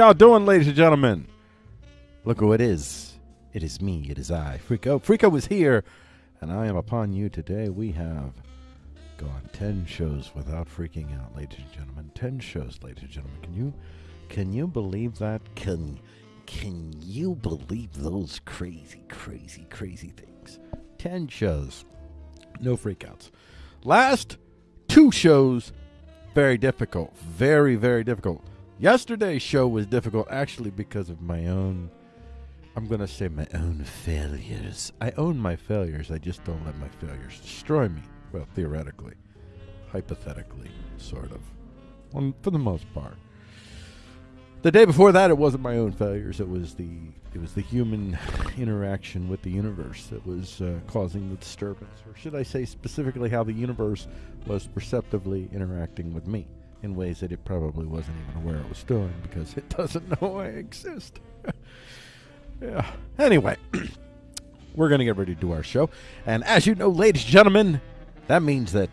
y'all doing, ladies and gentlemen? Look who it is. It is me. It is I, Freako. Freako is here, and I am upon you today. We have gone ten shows without freaking out, ladies and gentlemen. Ten shows, ladies and gentlemen. Can you can you believe that? Can can you believe those crazy, crazy, crazy things? Ten shows, no freakouts. Last two shows, very difficult, very, very difficult. Yesterday's show was difficult actually because of my own, I'm going to say my own failures. I own my failures, I just don't let my failures destroy me. Well, theoretically, hypothetically, sort of. Well, for the most part. The day before that, it wasn't my own failures. It was the it was the human interaction with the universe that was uh, causing the disturbance, or should I say specifically how the universe was perceptively interacting with me in ways that it probably wasn't even aware it was doing because it doesn't know I exist. yeah. Anyway, we're going to get ready to do our show. And as you know, ladies and gentlemen, that means that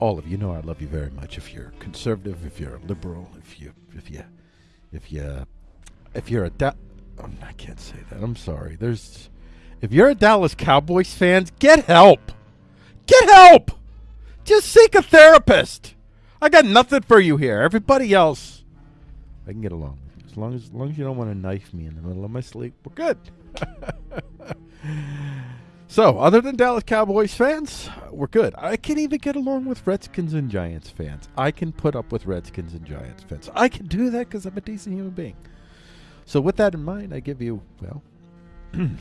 all of you know I love you very much. If you're conservative, if you're liberal, if you, if you, if you, if you're a, da- oh, I can't say that. I'm sorry. There's, if you're a Dallas Cowboys fan, get help. Get help. Just seek a therapist. I got nothing for you here. Everybody else, I can get along. As long as, as long as you don't want to knife me in the middle of my sleep, we're good. so, other than Dallas Cowboys fans, we're good. I can even get along with Redskins and Giants fans. I can put up with Redskins and Giants fans. I can do that because I'm a decent human being. So, with that in mind, I give you, well, ladies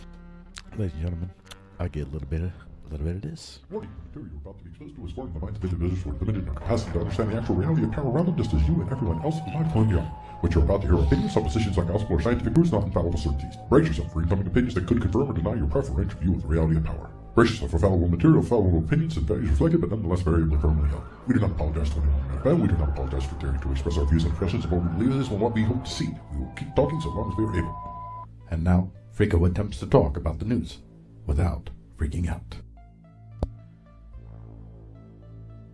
and gentlemen, I get a little bit of a little bit of this. Warning, the material you're about to be exposed to is foreign the minds of individuals who are limited in their capacity to understand the actual reality of power around them just as you and everyone else is mindful and young. What you're about to hear are opinions, suppositions, on gospel, or scientific proofs, not infallible certainties. Brace yourself for incoming opinions that could confirm or deny your preferential view of the reality of power. Brace yourself for fallible material, fallible opinions, and values reflected, but nonetheless variably firmly held. We do not apologize to anyone in NFL. We do not apologize for daring to express our views and impressions of what we believe is and what we hope to see. We will keep talking so long as we are able. And now, Frico attempts to talk about the news without freaking out.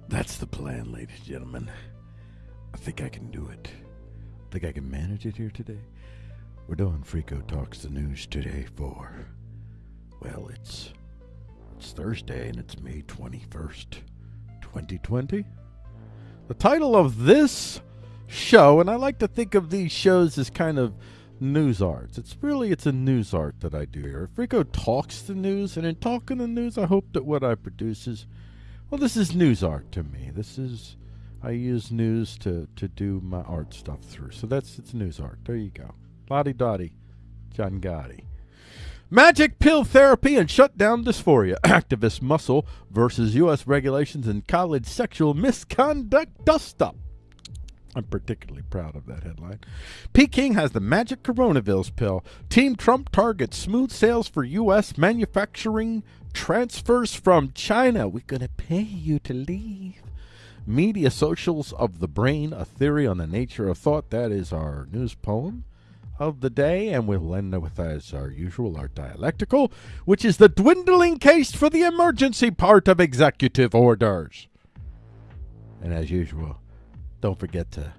That's the plan, ladies and gentlemen. I think I can do it. I think I can manage it here today. We're doing Frico Talks the News today for, well, it's it's Thursday and it's May 21st, 2020. The title of this show, and I like to think of these shows as kind of news arts. It's really it's a news art that I do here. Frico talks the news, and in talking the news, I hope that what I produce is, well, this is news art to me. This is I use news to to do my art stuff through. So that's it's news art. There you go. Lottie Dottie, John Gotti. Magic pill therapy and shut down dysphoria. Activist muscle versus U.S. regulations and college sexual misconduct dust up. I'm particularly proud of that headline. Peking has the magic coronavirus pill. Team Trump targets smooth sales for U.S. manufacturing transfers from China. We're going to pay you to leave. Media socials of the brain, a theory on the nature of thought. That is our news poem of the day, and we'll end with, as our usual, our dialectical, which is the dwindling case for the emergency part of executive orders. And as usual, don't forget to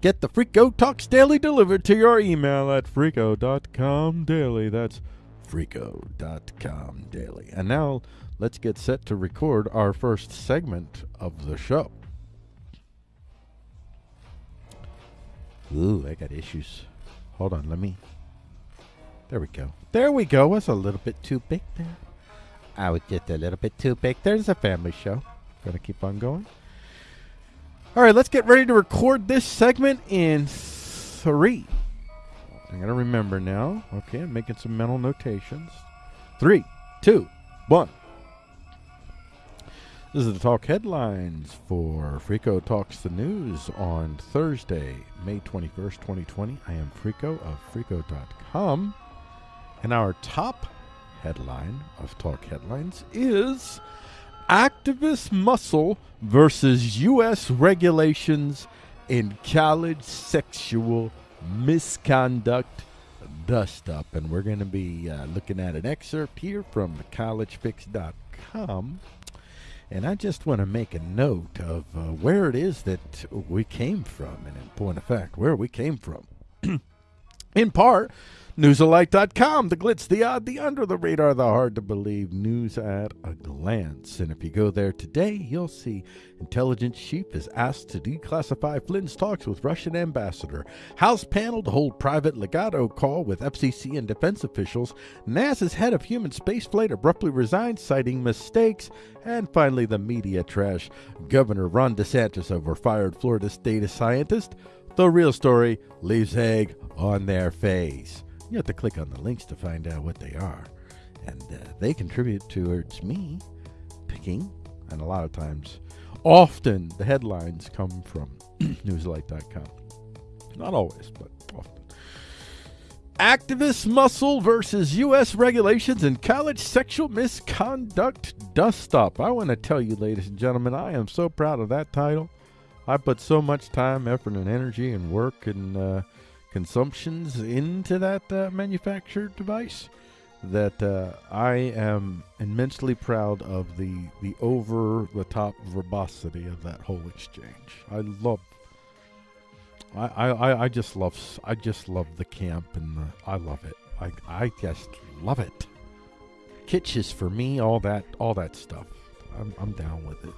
get the Frico Talks Daily delivered to your email at frico.com daily. That's frico.com daily. And now let's get set to record our first segment of the show. Ooh, I got issues. Hold on, let me. There we go. There we go. Was a little bit too big there. I was just a little bit too big. There's a family show. Gonna keep on going. All right, let's get ready to record this segment in three. I gotta remember now. Okay, I'm making some mental notations. Three, two, one. This is the talk headlines for Frico Talks the News on Thursday, May 21st, 2020. I am Frico of Frico.com. And our top headline of Talk Headlines is Activist Muscle versus U.S. regulations in college sexual misconduct dust up. And we're going to be uh, looking at an excerpt here from collegefix.com. And I just want to make a note of uh, where it is that we came from, and in point of fact, where we came from. in part, Newsalike.com, the glitz, the odd, the under the radar, the hard to believe news at a glance. And if you go there today, you'll see Intelligence Chief is asked to declassify Flynn's talks with Russian ambassador. House panel to hold private legato call with FCC and defense officials. NASA's head of human spaceflight abruptly resigned, citing mistakes. And finally, the media trash. Governor Ron DeSantis over fired Florida data scientist. The real story leaves egg on their face. You have to click on the links to find out what they are. And uh, they contribute towards me picking, and a lot of times, often the headlines come from newslight.com. Not always, but often. Activist muscle versus U.S. regulations and college sexual misconduct dust up. I want to tell you, ladies and gentlemen, I am so proud of that title. I put so much time, effort, and energy and work and uh, consumptions into that uh, manufactured device that uh, I am immensely proud of the the over the top verbosity of that whole exchange. I love. I, I, I just love I just love the camp and the I love it. I I just love it. Kitsch's for me, all that all that stuff. I'm I'm down with it.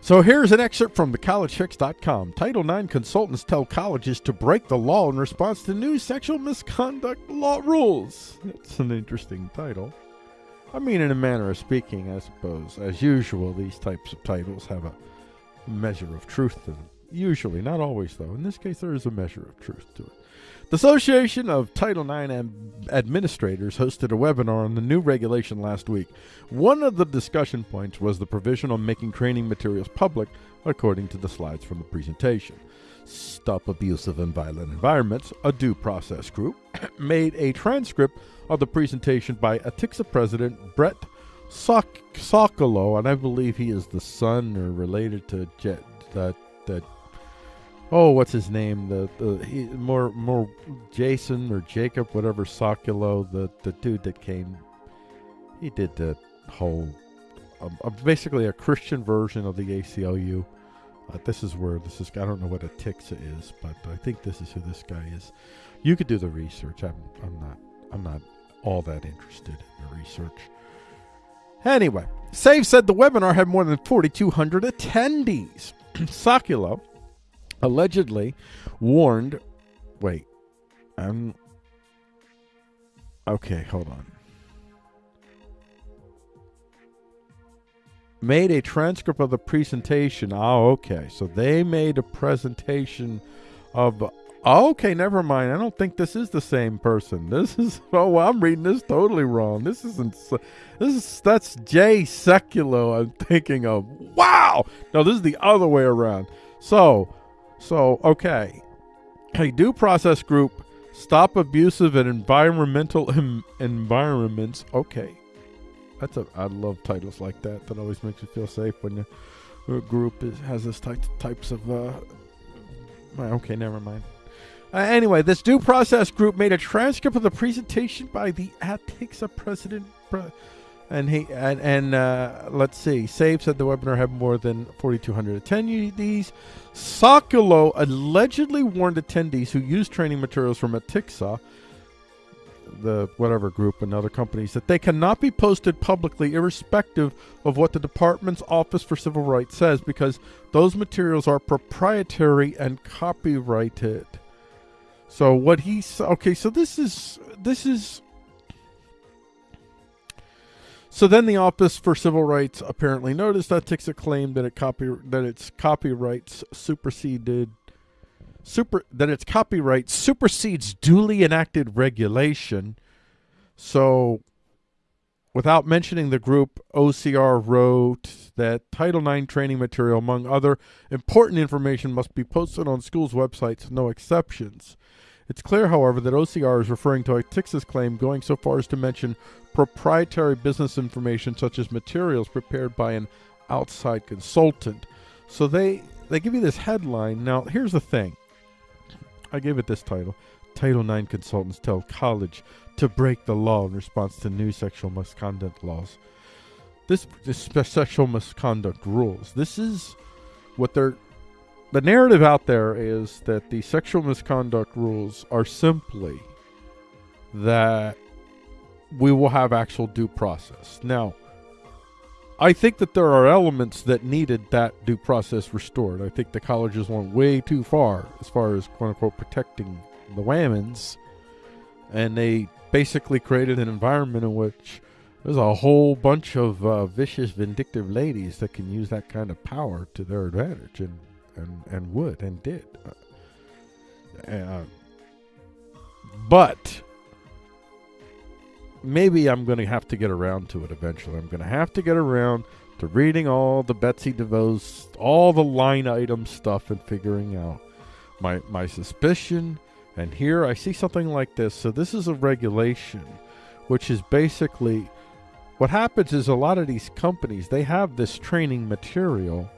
So here's an excerpt from thecollegefix.com. Title IX consultants tell colleges to break the law in response to new sexual misconduct law rules. That's an interesting title. I mean, in a manner of speaking, I suppose. As usual, these types of titles have a measure of truth to them. Usually, not always, though. In this case, there is a measure of truth to it. The Association of Title IX Administrators hosted a webinar on the new regulation last week. One of the discussion points was the provision on making training materials public, according to the slides from the presentation. Stop Abusive and Violent Environments, a due process group, made a transcript of the presentation by ATIXA President Brett Sok- Sokolow, and I believe he is the son or related to Jet. Uh, that. Oh, what's his name? The the he, more more Jason or Jacob, whatever Sokulo, the the dude that came. He did the whole, um, uh, basically a Christian version of the ACLU. Uh, this is where this is. I don't know what Atixa is, but I think this is who this guy is. You could do the research. I'm I'm not I'm not all that interested in the research. Anyway, Save said the webinar had more than 4,200 attendees. Sokolow allegedly warned. Wait, I'm. Okay, hold on. Made a transcript of the presentation. Oh, okay. So they made a presentation of Oh, okay, never mind. I don't think this is the same person. This is oh, well, I'm reading this totally wrong. This isn't. This is that's Jay Sekulow I'm thinking of. Wow. No, this is the other way around. So, so okay. A due process group stop abusive and environmental Im- environments. Okay, that's a. I love titles like that. That always makes you feel safe when your group is, has this type types of. Uh, okay, never mind. Uh, anyway, this due process group made a transcript of the presentation by the Atixa president. Pre- and he and, and uh, let's see. Save said the webinar had more than 4,200 attendees. Sokolow allegedly warned attendees who used training materials from Atixa, the whatever group and other companies, that they cannot be posted publicly, irrespective of what the department's Office for Civil Rights says, because those materials are proprietary and copyrighted. So what he's okay. So this is this is. So then the Office for Civil Rights apparently noticed that Atixa claim that it copy that its copyrights superseded super that its copyright supersedes duly enacted regulation. So without mentioning the group, OCR wrote that Title IX training material, among other important information, must be posted on schools' websites, no exceptions. It's clear, however, that OCR is referring to Atixa's claim, going so far as to mention proprietary business information such as materials prepared by an outside consultant. So they they give you this headline. Now, here's the thing. I gave it this title. Title IX consultants tell college to break the law in response to new sexual misconduct laws. This, this sexual misconduct rules. This is what they're the narrative out there is that the sexual misconduct rules are simply that we will have actual due process. Now, I think that there are elements that needed that due process restored. I think the colleges went way too far as far as quote unquote protecting the women's, and they basically created an environment in which there's a whole bunch of uh, vicious, vindictive ladies that can use that kind of power to their advantage, and and, and would and did. Uh, uh, but maybe I'm going to have to get around to it eventually. I'm going to have to get around to reading all the Betsy DeVos, all the line item stuff, and figuring out my my suspicion. And here I see something like this. So this is a regulation, which is basically what happens is a lot of these companies they have this training material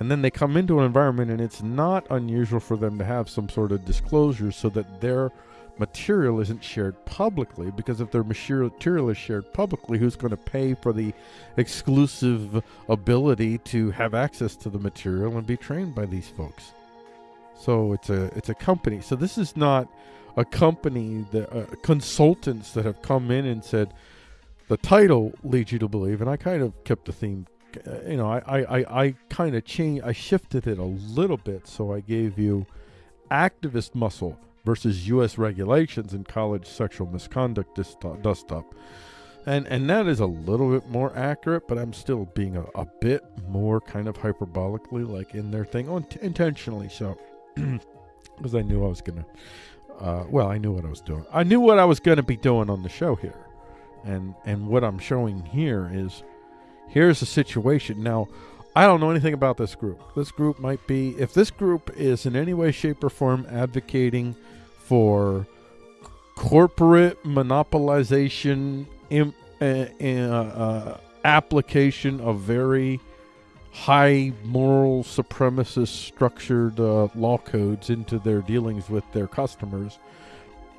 and then they come into an environment and it's not unusual for them to have some sort of disclosure so that their material isn't shared publicly because if their material is shared publicly who's going to pay for the exclusive ability to have access to the material and be trained by these folks? So it's a it's a company. So this is not a company that uh, consultants that have come in and said the title leads you to believe and i kind of kept the theme you know, I, I, I, kind of changed, I shifted it a little bit. So I gave you activist muscle versus U.S. regulations in college sexual misconduct dust up. And, and that is a little bit more accurate, but I'm still being a, a bit more kind of hyperbolically like in their thing, oh, intentionally so, because I knew I was gonna. Uh, well, I knew what I was doing. I knew what I was going to be doing on the show here, and and what I'm showing here is here's the situation. Now, I don't know anything about this group. This group might be, if this group is in any way, shape, or form advocating for corporate monopolization, uh, uh, application of very high moral supremacist structured uh, law codes into their dealings with their customers,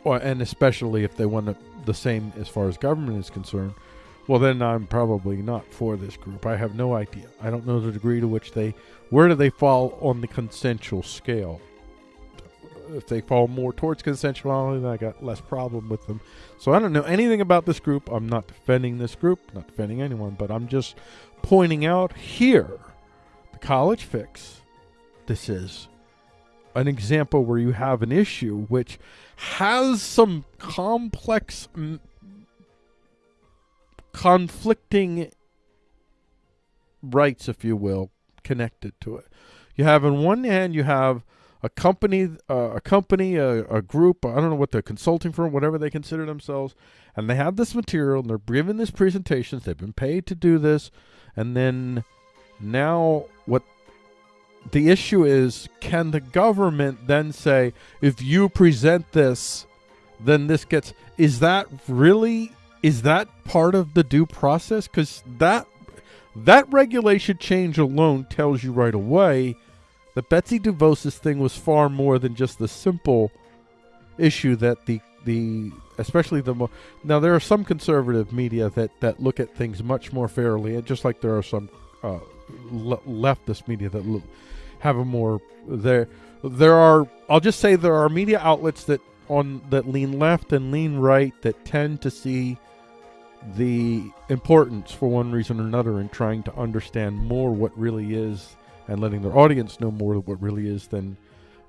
or, and especially if they want the same as far as government is concerned, well, then I'm probably not for this group. I have no idea. I don't know the degree to which they, where do they fall on the consensual scale? If they fall more towards consensuality, then I got less problem with them. So I don't know anything about this group. I'm not defending this group, not defending anyone, but I'm just pointing out here the college fix. This is an example where you have an issue which has some complex, conflicting rights, if you will, connected to it. You have, on one hand, you have a company, uh, a company, a, a, group, I don't know what they're consulting firm, whatever they consider themselves, and they have this material and they're giving these presentations. They've been paid to do this, and then now what the issue is can the government then say if you present this then this gets is that really is that part of the due process? Because that that regulation change alone tells you right away that Betsy DeVos's thing was far more than just the simple issue that the the especially the more now there are some conservative media that that look at things much more fairly and just like there are some uh, le- leftist media that have a more there there are I'll just say there are media outlets that on that lean left and lean right that tend to see the importance for one reason or another in trying to understand more what really is and letting their audience know more what really is than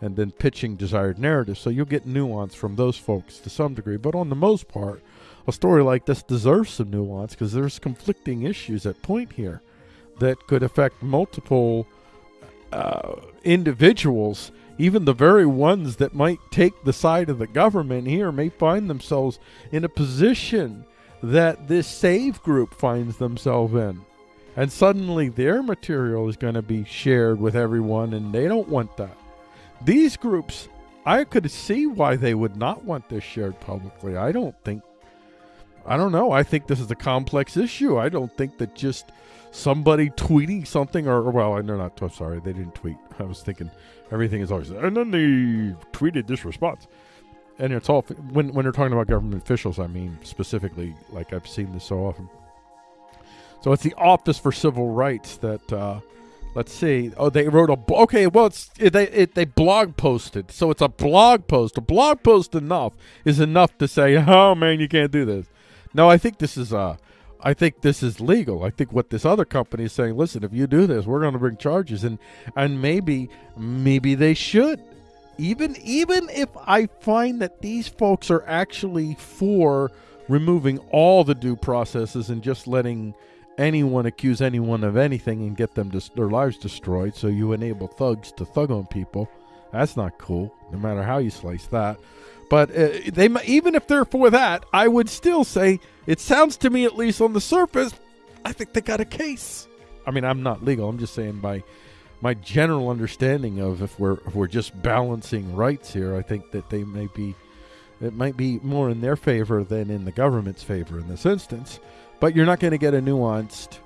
and then pitching desired narratives. So you'll get nuance from those folks to some degree. But on the most part, a story like this deserves some nuance because there's conflicting issues at point here that could affect multiple uh, individuals. Even the very ones that might take the side of the government here may find themselves in a position that this save group finds themselves in. And suddenly their material is going to be shared with everyone, and they don't want that. These groups, I could see why they would not want this shared publicly. I don't think, I don't know. I think this is a complex issue. I don't think that just somebody tweeting something or, well, they're not, I'm sorry, they didn't tweet. I was thinking everything is always, and then they tweeted this response. And it's all, when, when they're talking about government officials, I mean, specifically, like I've seen this so often. So it's the Office for Civil Rights that, uh, let's see. Oh, they wrote a okay. Well, it's it, they it, they blog posted, so it's a blog post. A blog post enough is enough to say, oh man, you can't do this. No, I think this is uh, I think this is legal. I think what this other company is saying, listen, if you do this, we're going to bring charges, and and maybe maybe they should. Even even if I find that these folks are actually for removing all the due processes and just letting anyone accuse anyone of anything and get them their lives destroyed. So you enable thugs to thug on people. That's not cool, no matter how you slice that. But uh, they even if they're for that, I would still say it sounds to me, at least on the surface, I think they got a case. I mean, I'm not legal. I'm just saying by my general understanding of if we're if we're just balancing rights here, I think that they may be it might be more in their favor than in the government's favor in this instance. But you're not going to get a nuanced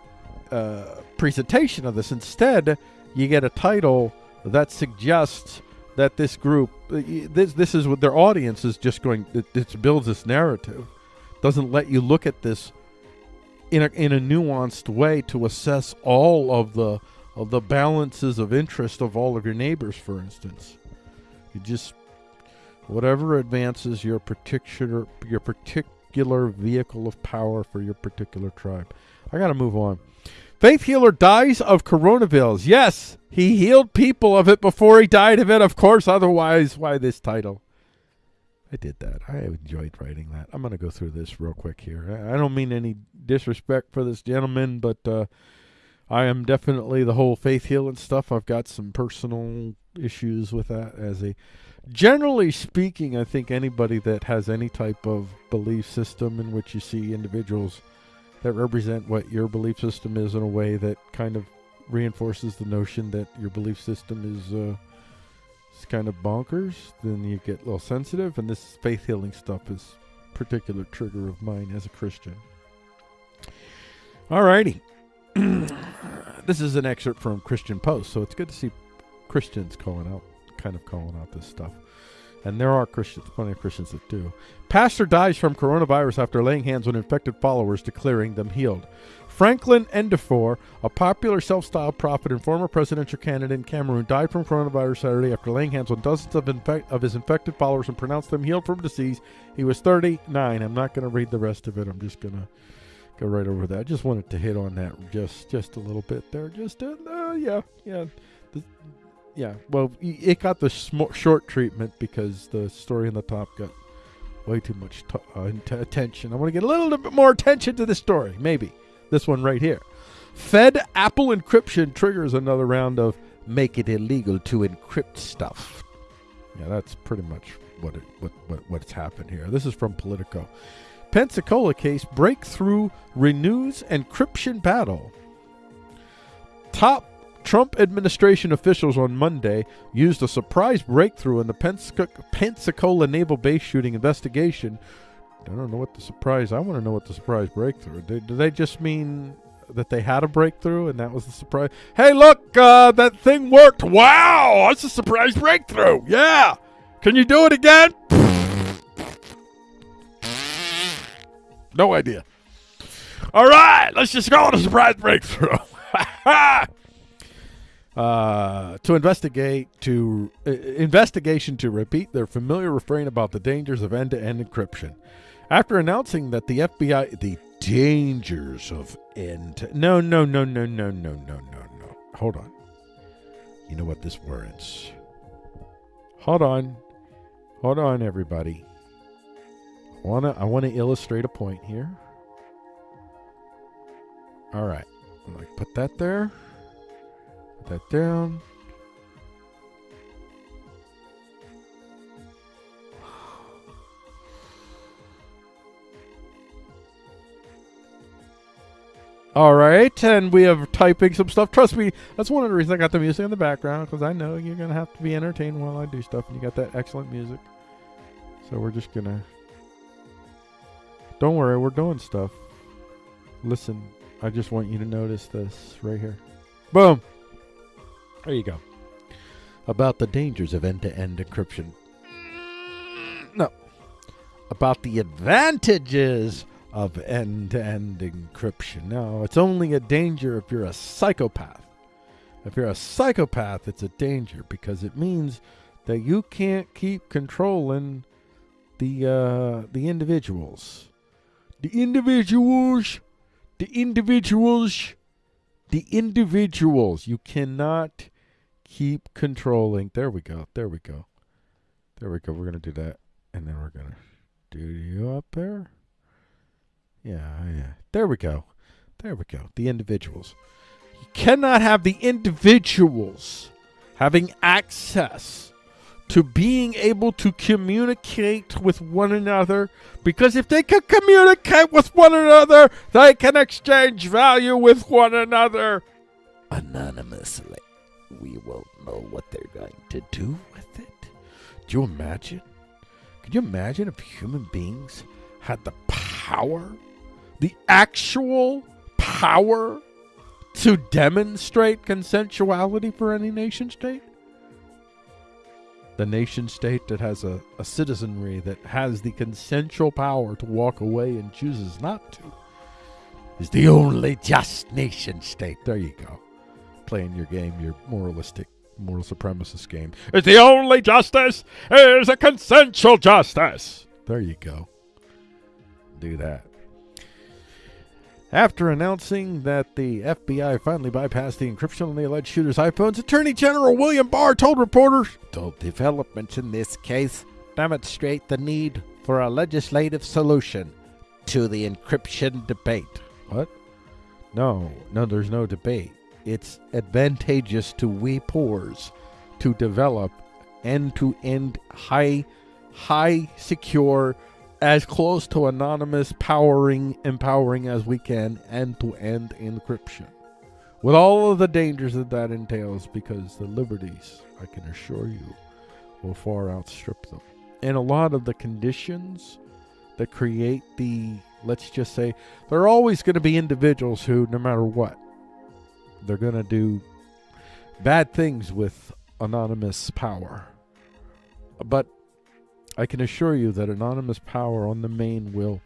uh, presentation of this. Instead, you get a title that suggests that this group, uh, this this is what their audience is just going. It, it builds this narrative, doesn't let you look at this in a in a nuanced way to assess all of the of the balances of interest of all of your neighbors. For instance, you just whatever advances your particular your particular vehicle of power for your particular tribe. I got to move on. Faith healer dies of coronavirus. Yes, he healed people of it before he died of it, of course. Otherwise, why this title? I did that. I enjoyed writing that. I'm going to go through this real quick here. I don't mean any disrespect for this gentleman, but uh, I am definitely the whole faith healing stuff. I've got some personal issues with that as a generally speaking, I think anybody that has any type of belief system in which you see individuals that represent what your belief system is in a way that kind of reinforces the notion that your belief system is uh, kind of bonkers, then you get a little sensitive. And this faith healing stuff is particular trigger of mine as a Christian. Alrighty. this is an excerpt from Christian Post, so it's good to see Christians calling out, kind of calling out this stuff. And there are Christians, plenty of Christians that do. Pastor dies from coronavirus after laying hands on infected followers, declaring them healed. Franklin Ndifor, a popular self-styled prophet and former presidential candidate in Cameroon, died from coronavirus Saturday after laying hands on dozens of, of his infected followers and pronounced them healed from disease. He was 39. I'm not going to read the rest of it. I'm just going to go right over that. I just wanted to hit on that just just a little bit there. Just uh, uh yeah, yeah. The, yeah, well, it got the sm- short treatment because the story in the top got way too much t- uh, t- attention. I want to get a little bit more attention to this story, maybe. This one right here. Fed Apple encryption triggers another round of make it illegal to encrypt stuff. Yeah, that's pretty much what it, what, what what's happened here. This is from Politico. Pensacola case breakthrough renews encryption battle. Top Trump administration officials on Monday used a surprise breakthrough in the Pensacola Naval Base shooting investigation I don't know what the surprise. I want to know what the surprise breakthrough. Do they just mean that they had a breakthrough and that was the surprise? Hey, look, uh, that thing worked. Wow, that's a surprise breakthrough. Yeah, can you do it again? No idea. All right, let's just go on a surprise breakthrough. uh, to investigate to uh, investigation to repeat their familiar refrain about the dangers of end-to-end encryption. After announcing that the FBI, the dangers of end. No, no, no, no, no, no, no, no, no. Hold on. You know what this warrants? Hold on. Hold on, everybody. I wanna I wanna illustrate a point here. All right. I'm like put that there. Put that down. All right, and we have typing some stuff. Trust me, that's one of the reasons I got the music in the background because I know you're gonna have to be entertained while I do stuff, and you got that excellent music. So we're just gonna. Don't worry, we're doing stuff. Listen, I just want you to notice this right here. Boom. There you go. About the dangers of end-to-end encryption. No. About the advantages of end to end encryption. No, it's only a danger if you're a psychopath. If you're a psychopath, it's a danger because it means that you can't keep controlling the uh, the individuals. The individuals, the individuals, the individuals. You cannot keep controlling. There we go. There we go. There we go. We're gonna do that, and then we're gonna do you up there. Yeah, yeah. There we go. There we go. The individuals. You cannot have the individuals having access to being able to communicate with one another because if they can communicate with one another, they can exchange value with one another anonymously. We won't know what they're going to do with it. Do you imagine? Could you imagine if human beings had the power the actual power to demonstrate consensuality for any nation state? The nation state that has a, a citizenry that has the consensual power to walk away and chooses not to is the only just nation state. There you go. Playing your game, your moralistic, moral supremacist game. Is the only justice is a consensual justice. There you go. Do that. After announcing that the FBI finally bypassed the encryption on the alleged shooter's iPhones, Attorney General William Barr told reporters the developments in this case demonstrate the need for a legislative solution to the encryption debate. What? No, no, there's no debate. It's advantageous to we poors to develop end to end high high secure as close to anonymous powering empowering as we can end-to-end encryption with all of the dangers that that entails because the liberties i can assure you will far outstrip them and a lot of the conditions that create the let's just say there are always going to be individuals who, no matter what, they're going to do bad things with anonymous power. But I can assure you that anonymous power on the main will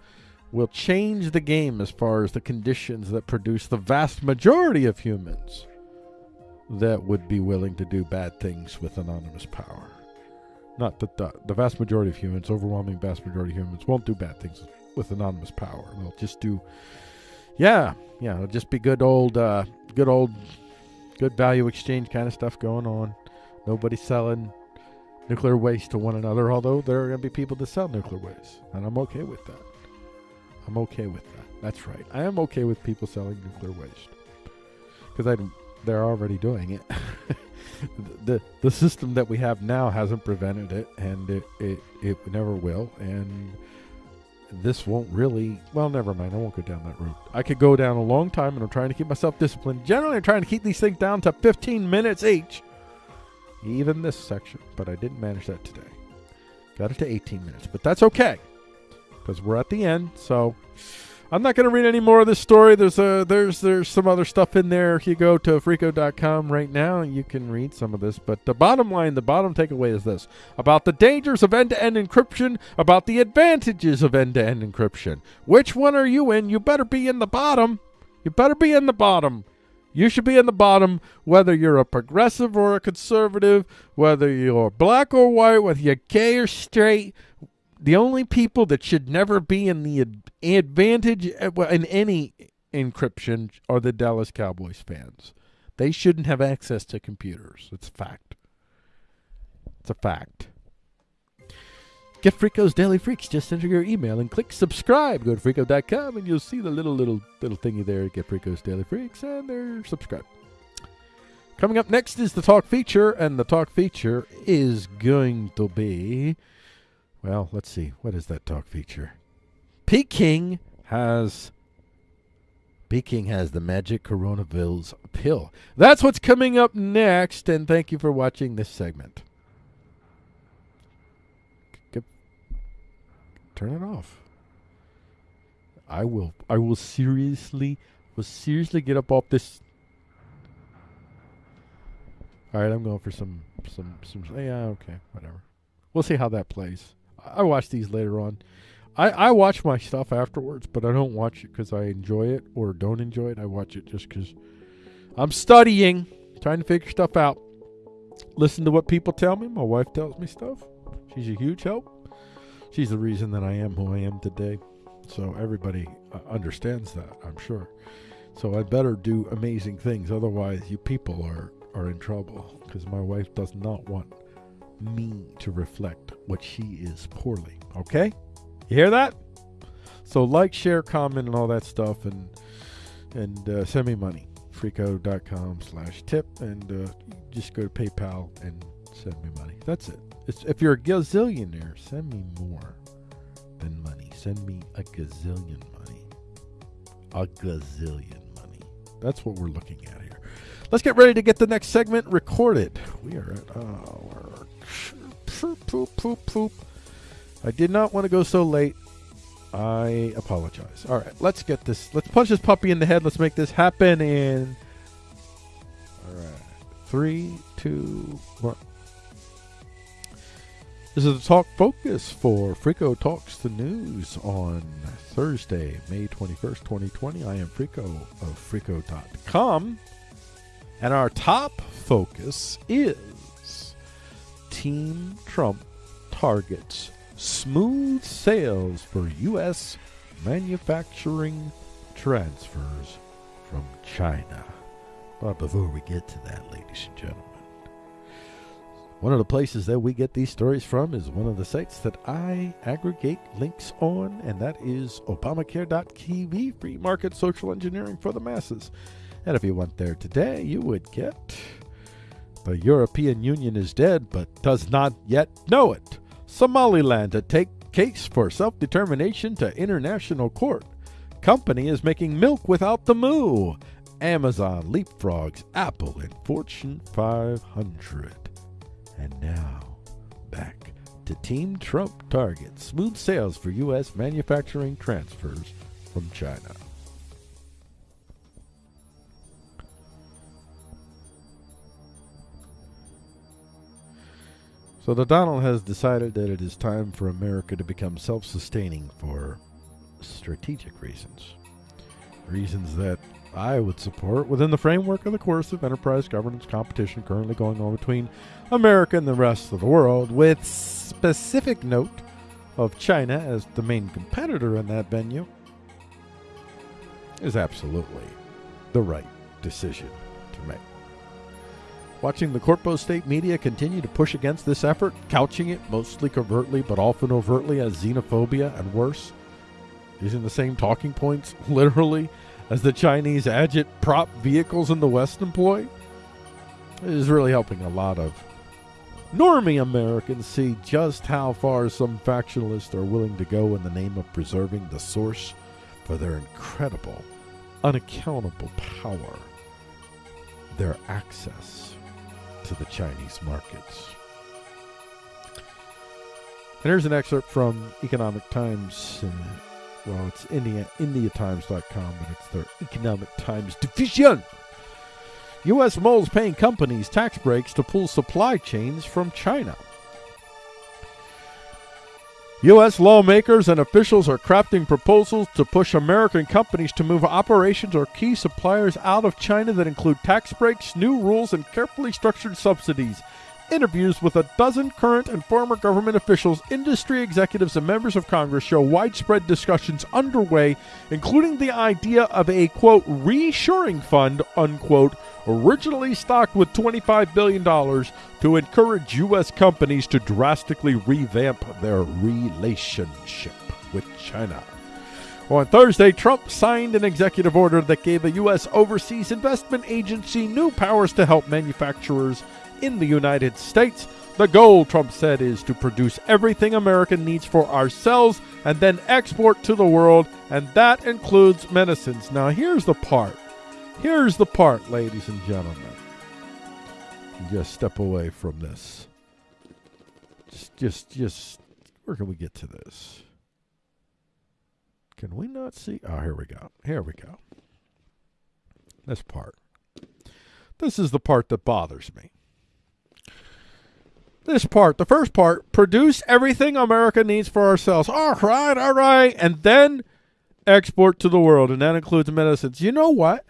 will change the game as far as the conditions that produce the vast majority of humans that would be willing to do bad things with anonymous power. Not that the, the vast majority of humans, overwhelming vast majority of humans, won't do bad things with anonymous power. They'll just do, yeah, yeah, it'll just be good old, uh, good old, good value exchange kind of stuff going on. Nobody selling nuclear waste to one another, although there are going to be people that sell nuclear waste, and I'm okay with that. I'm okay with that. That's right. I am okay with people selling nuclear waste because they're already doing it. the the system that we have now hasn't prevented it, and it, it it never will. And this won't really. Well, never mind. I won't go down that route. I could go down a long time, and I'm trying to keep myself disciplined. Generally, I'm trying to keep these things down to 15 minutes each. Even this section, but I didn't manage that today. Got it to 18 minutes, but that's okay because we're at the end. So I'm not going to read any more of this story. There's a there's there's some other stuff in there. If you go to freako.com right now, you can read some of this. But the bottom line, the bottom takeaway is this: about the dangers of end-to-end encryption, about the advantages of end-to-end encryption. Which one are you in? You better be in the bottom. You better be in the bottom. You should be in the bottom, whether you're a progressive or a conservative, whether you're black or white, whether you're gay or straight, the only people that should never be in the advantage uh, in any encryption are the Dallas Cowboys fans. They shouldn't have access to computers. It's a fact. It's a fact. Get Freako's Daily Freaks. Just enter your email and click subscribe. Go to freako.com and you'll see the little little little thingy there. Get Freako's Daily Freaks and they're. Coming up next is the talk feature, and the talk feature is going to be well, let's see. What is that talk feature? Peking has Peking has the magic coronavirus pill. That's what's coming up next, and thank you for watching this segment. Turn it off. I will I will seriously will seriously get up off this All right, I'm going for some some some yeah, okay, whatever. We'll see how that plays. I watch these later on. I, I watch my stuff afterwards, but I don't watch it because I enjoy it or don't enjoy it. I watch it just because I'm studying, trying to figure stuff out. Listen to what people tell me. My wife tells me stuff. She's a huge help. She's the reason that I am who I am today. So everybody uh, understands that, I'm sure. So I better do amazing things. Otherwise, you people are, are in trouble because my wife does not want me to reflect what she is poorly. Okay? You hear that? So like, share, comment, and all that stuff, and and uh, send me money. Freako.com slash tip, and uh, just go to PayPal and send me money. That's it. If you're a gazillionaire, send me more than money. Send me a gazillion money. A gazillion money. That's what we're looking at here. Let's get ready to get the next segment recorded. We are at, oh, poop, poop, poop, poop. I did not want to go so late. I apologize. All right, let's get this. Let's punch this puppy in the head. Let's make this happen in. All right, three, two, one. This is the talk focus for Freako Talks the News on Thursday, May 21st, 2020. I am Freako of Freako.com. And our top focus is Team Trump targets smooth sales for U.S. manufacturing transfers from China. But before we get to that, ladies and gentlemen, one of the places that we get these stories from is one of the sites that I aggregate links on, and that is Obamacare.tv, free market social engineering for the masses. And if you went there today, you would get the European Union is dead, but does not yet know it. Somaliland to take case for self determination to international court. Company is making milk without the moo. Amazon leapfrogs Apple in Fortune 500. And now, back to Team Trump target smooth sales for U.S. manufacturing transfers from China. So the Donald has decided that it is time for America to become self-sustaining for strategic reasons. Reasons that I would support within the framework of the course of enterprise governance competition currently going on between America and the rest of the world, with specific note of China as the main competitor in that venue, is absolutely the right decision to make. Watching the Corpo State media continue to push against this effort, couching it mostly covertly but often overtly as xenophobia and worse, using the same talking points literally as the Chinese agit prop vehicles in the West employ, is really helping a lot of normie Americans see just how far some factionalists are willing to go in the name of preserving the source for their incredible, unaccountable power, their access to the Chinese markets. And here's an excerpt from Economic Times. Well, it's India, IndiaTimes.com, but it's their Economic Times division. U.S. moles paying companies tax breaks to pull supply chains from China. U.S. lawmakers and officials are crafting proposals to push American companies to move operations or key suppliers out of China that include tax breaks, new rules, and carefully structured subsidies Interviews with a dozen current and former government officials, industry executives, and members of Congress show widespread discussions underway, including the idea of a quote reshoring fund unquote, originally stocked with $25 billion to encourage U.S. companies to drastically revamp their relationship with China. On Thursday, Trump signed an executive order that gave a U.S. Overseas Investment Agency new powers to help manufacturers in the United States. The goal, Trump said, is to produce everything America needs for ourselves and then export to the world, and that includes medicines. Now, here's the part. Here's the part, ladies and gentlemen. Just step away from this. Just, just, just, where can we get to this? Can we not see? Oh, here we go. Here we go. This part. This is the part that bothers me this part, the first part, produce everything America needs for ourselves. All right, all right. And then export to the world. And that includes medicines. You know what?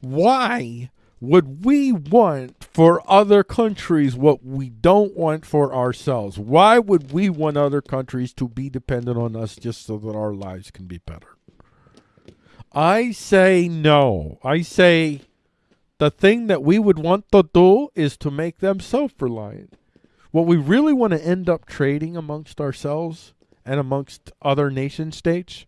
Why would we want for other countries what we don't want for ourselves? Why would we want other countries to be dependent on us just so that our lives can be better? I say no. I say the thing that we would want to do is to make them self-reliant. What we really want to end up trading amongst ourselves and amongst other nation states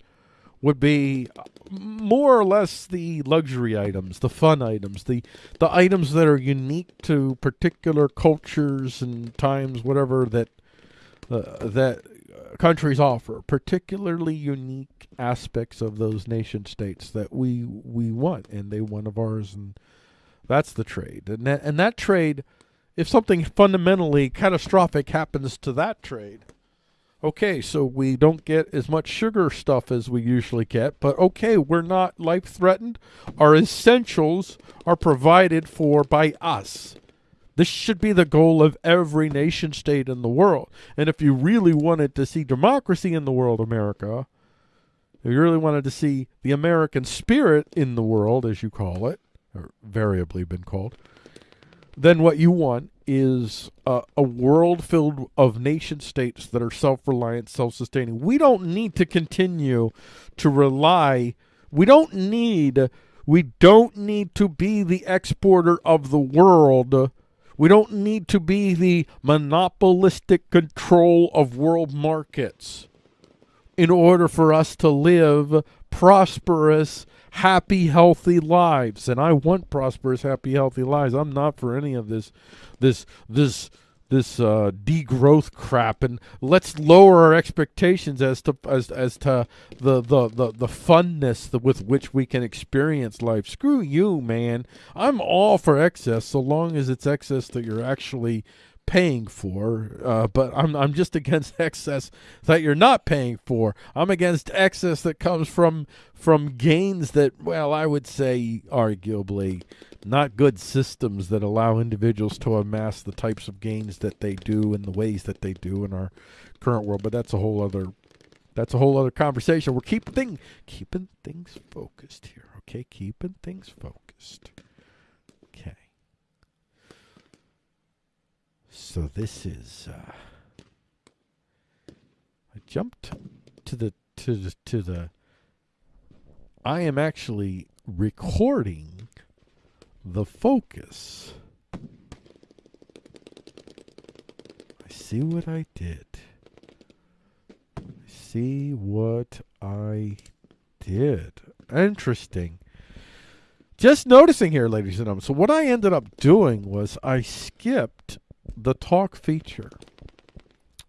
would be more or less the luxury items, the fun items, the the items that are unique to particular cultures and times, whatever that uh, that countries offer, particularly unique aspects of those nation states that we we want, and they want of ours, and that's the trade, and that and that trade if something fundamentally catastrophic happens to that trade, okay, so we don't get as much sugar stuff as we usually get, but okay, we're not life threatened. Our essentials are provided for by us. This should be the goal of every nation state in the world. And if you really wanted to see democracy in the world, America, if you really wanted to see the American spirit in the world, as you call it, or variably been called, then what you want is a, a world filled of nation states that are self-reliant, self-sustaining. We don't need to continue to rely. We don't need. We don't need to be the exporter of the world. We don't need to be the monopolistic control of world markets in order for us to live prosperous happy, healthy lives. And I want prosperous, happy, healthy lives. I'm not for any of this, this, this, this uh, degrowth crap. And let's lower our expectations as to as as to the the the, the funness with which we can experience life. Screw you, man. I'm all for excess so long as it's excess that you're actually paying for, uh, but I'm I'm just against excess that you're not paying for. I'm against excess that comes from from gains that, well, I would say, arguably, not good systems that allow individuals to amass the types of gains that they do in the ways that they do in our current world. But that's a whole other that's a whole other conversation. We're keeping thing, keeping things focused here, okay? Keeping things focused. Okay. So this is uh I jumped to the to the to the I am actually recording the focus. I see what I did. I see what I did. Interesting. Just noticing here, ladies and gentlemen. So, what I ended up doing was I skipped the talk feature.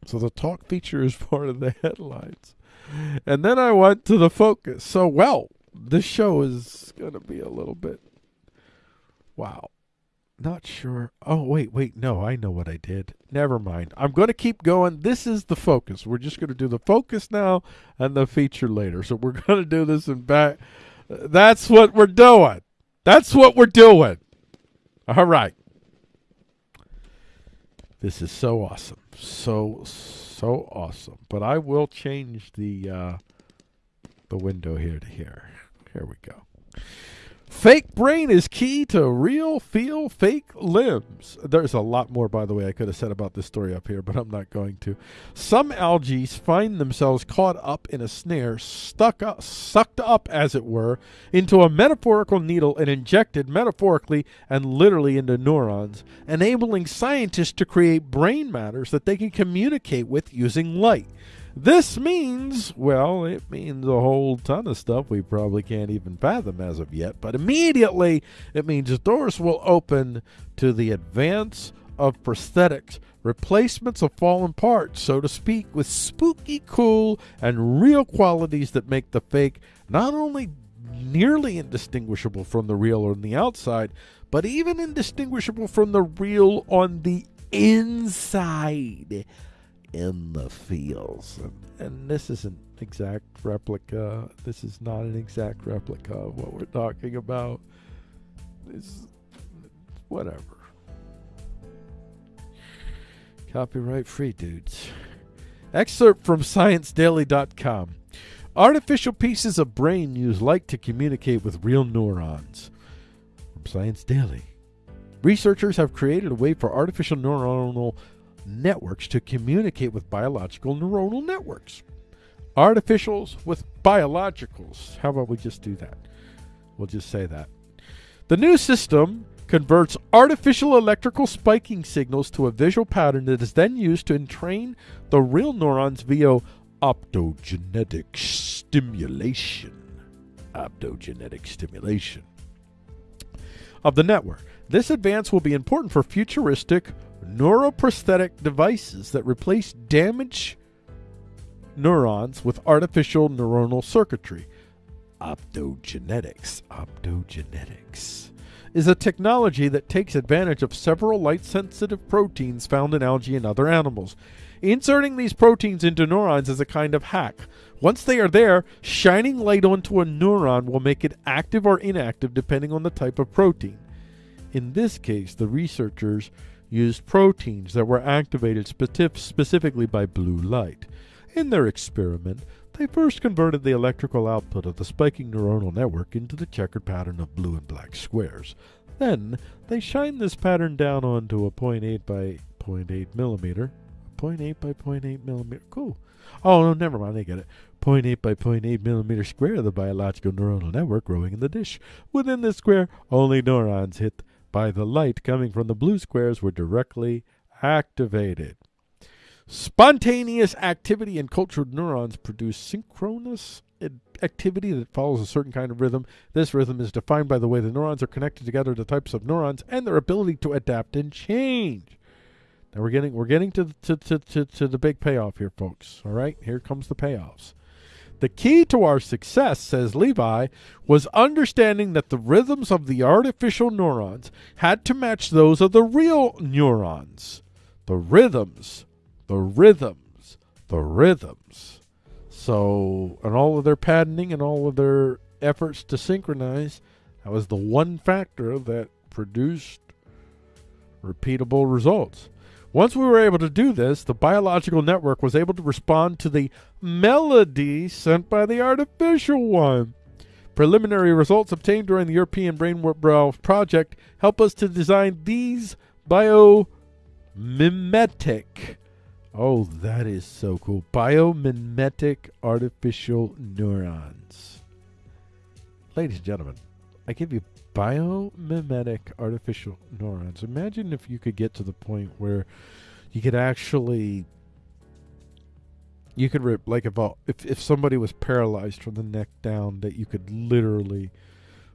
So, the talk feature is part of the headlines. And then I went to the focus. So, well, this show is going to be a little bit. Wow. Not sure. Oh, wait, wait. No, I know what I did. Never mind. I'm going to keep going. This is the focus. We're just going to do the focus now and the feature later. So we're going to do this in back. That's what we're doing. That's what we're doing. All right. This is so awesome. So, so awesome. But I will change the uh, the window here to here. Here we go. Fake brain is key to real feel fake limbs. There's a lot more, by the way, I could have said about this story up here, but I'm not going to. Some algae find themselves caught up in a snare, stuck up, sucked up, as it were, into a metaphorical needle and injected metaphorically and literally into neurons, enabling scientists to create brain matters that they can communicate with using light. This means, well, it means a whole ton of stuff we probably can't even fathom as of yet, but immediately it means doors will open to the advance of prosthetics, replacements of fallen parts, so to speak, with spooky, cool, and real qualities that make the fake not only nearly indistinguishable from the real on the outside, but even indistinguishable from the real on the inside in the fields. And, and this is an exact replica. This is not an exact replica of what we're talking about. This, whatever. Copyright free, dudes. Excerpt from ScienceDaily.com. Artificial pieces of brain use light to communicate with real neurons. From Science Daily. Researchers have created a way for artificial neuronal networks to communicate with biological neuronal networks. Artificials with biologicals. How about we just do that? We'll just say that. The new system converts artificial electrical spiking signals to a visual pattern that is then used to entrain the real neurons via optogenetic stimulation. Optogenetic stimulation of the network. This advance will be important for futuristic neuroprosthetic devices that replace damaged neurons with artificial neuronal circuitry. Optogenetics. Optogenetics is a technology that takes advantage of several light sensitive proteins found in algae and other animals. Inserting these proteins into neurons is a kind of hack. Once they are there, shining light onto a neuron will make it active or inactive depending on the type of protein. In this case, the researchers used proteins that were activated specifically by blue light. In their experiment, they first converted the electrical output of the spiking neuronal network into the checkered pattern of blue and black squares. Then, they shined this pattern down onto a 0.8 by 0.8 millimeter. 0.8 by 0.8 millimeter. Cool. Oh, no, never mind. I get it. 0.8 by 0.8 millimeter square of the biological neuronal network growing in the dish. Within this square, only neurons hit by the light coming from the blue squares were directly activated. Spontaneous activity in cultured neurons produce synchronous activity that follows a certain kind of rhythm. This rhythm is defined by the way the neurons are connected together to types of neurons and their ability to adapt and change. Now we're getting we're getting to to, to, to, to the big payoff here, folks. All right, here comes the payoffs. The key to our success, says Levi, was understanding that the rhythms of the artificial neurons had to match those of the real neurons. the rhythms, the rhythms, the rhythms. So, and all of their patterning and all of their efforts to synchronize, that was the one factor that produced repeatable results. Once we were able to do this, the biological network was able to respond to the melody sent by the artificial one. Preliminary results obtained during the European Brainwave project help us to design these biomimetic. Oh, that is so cool. Biomimetic artificial neurons. Ladies and gentlemen, I give you biomimetic artificial neurons. Imagine if you could get to the point where you could actually you could rip like if if if somebody was paralyzed from the neck down that you could literally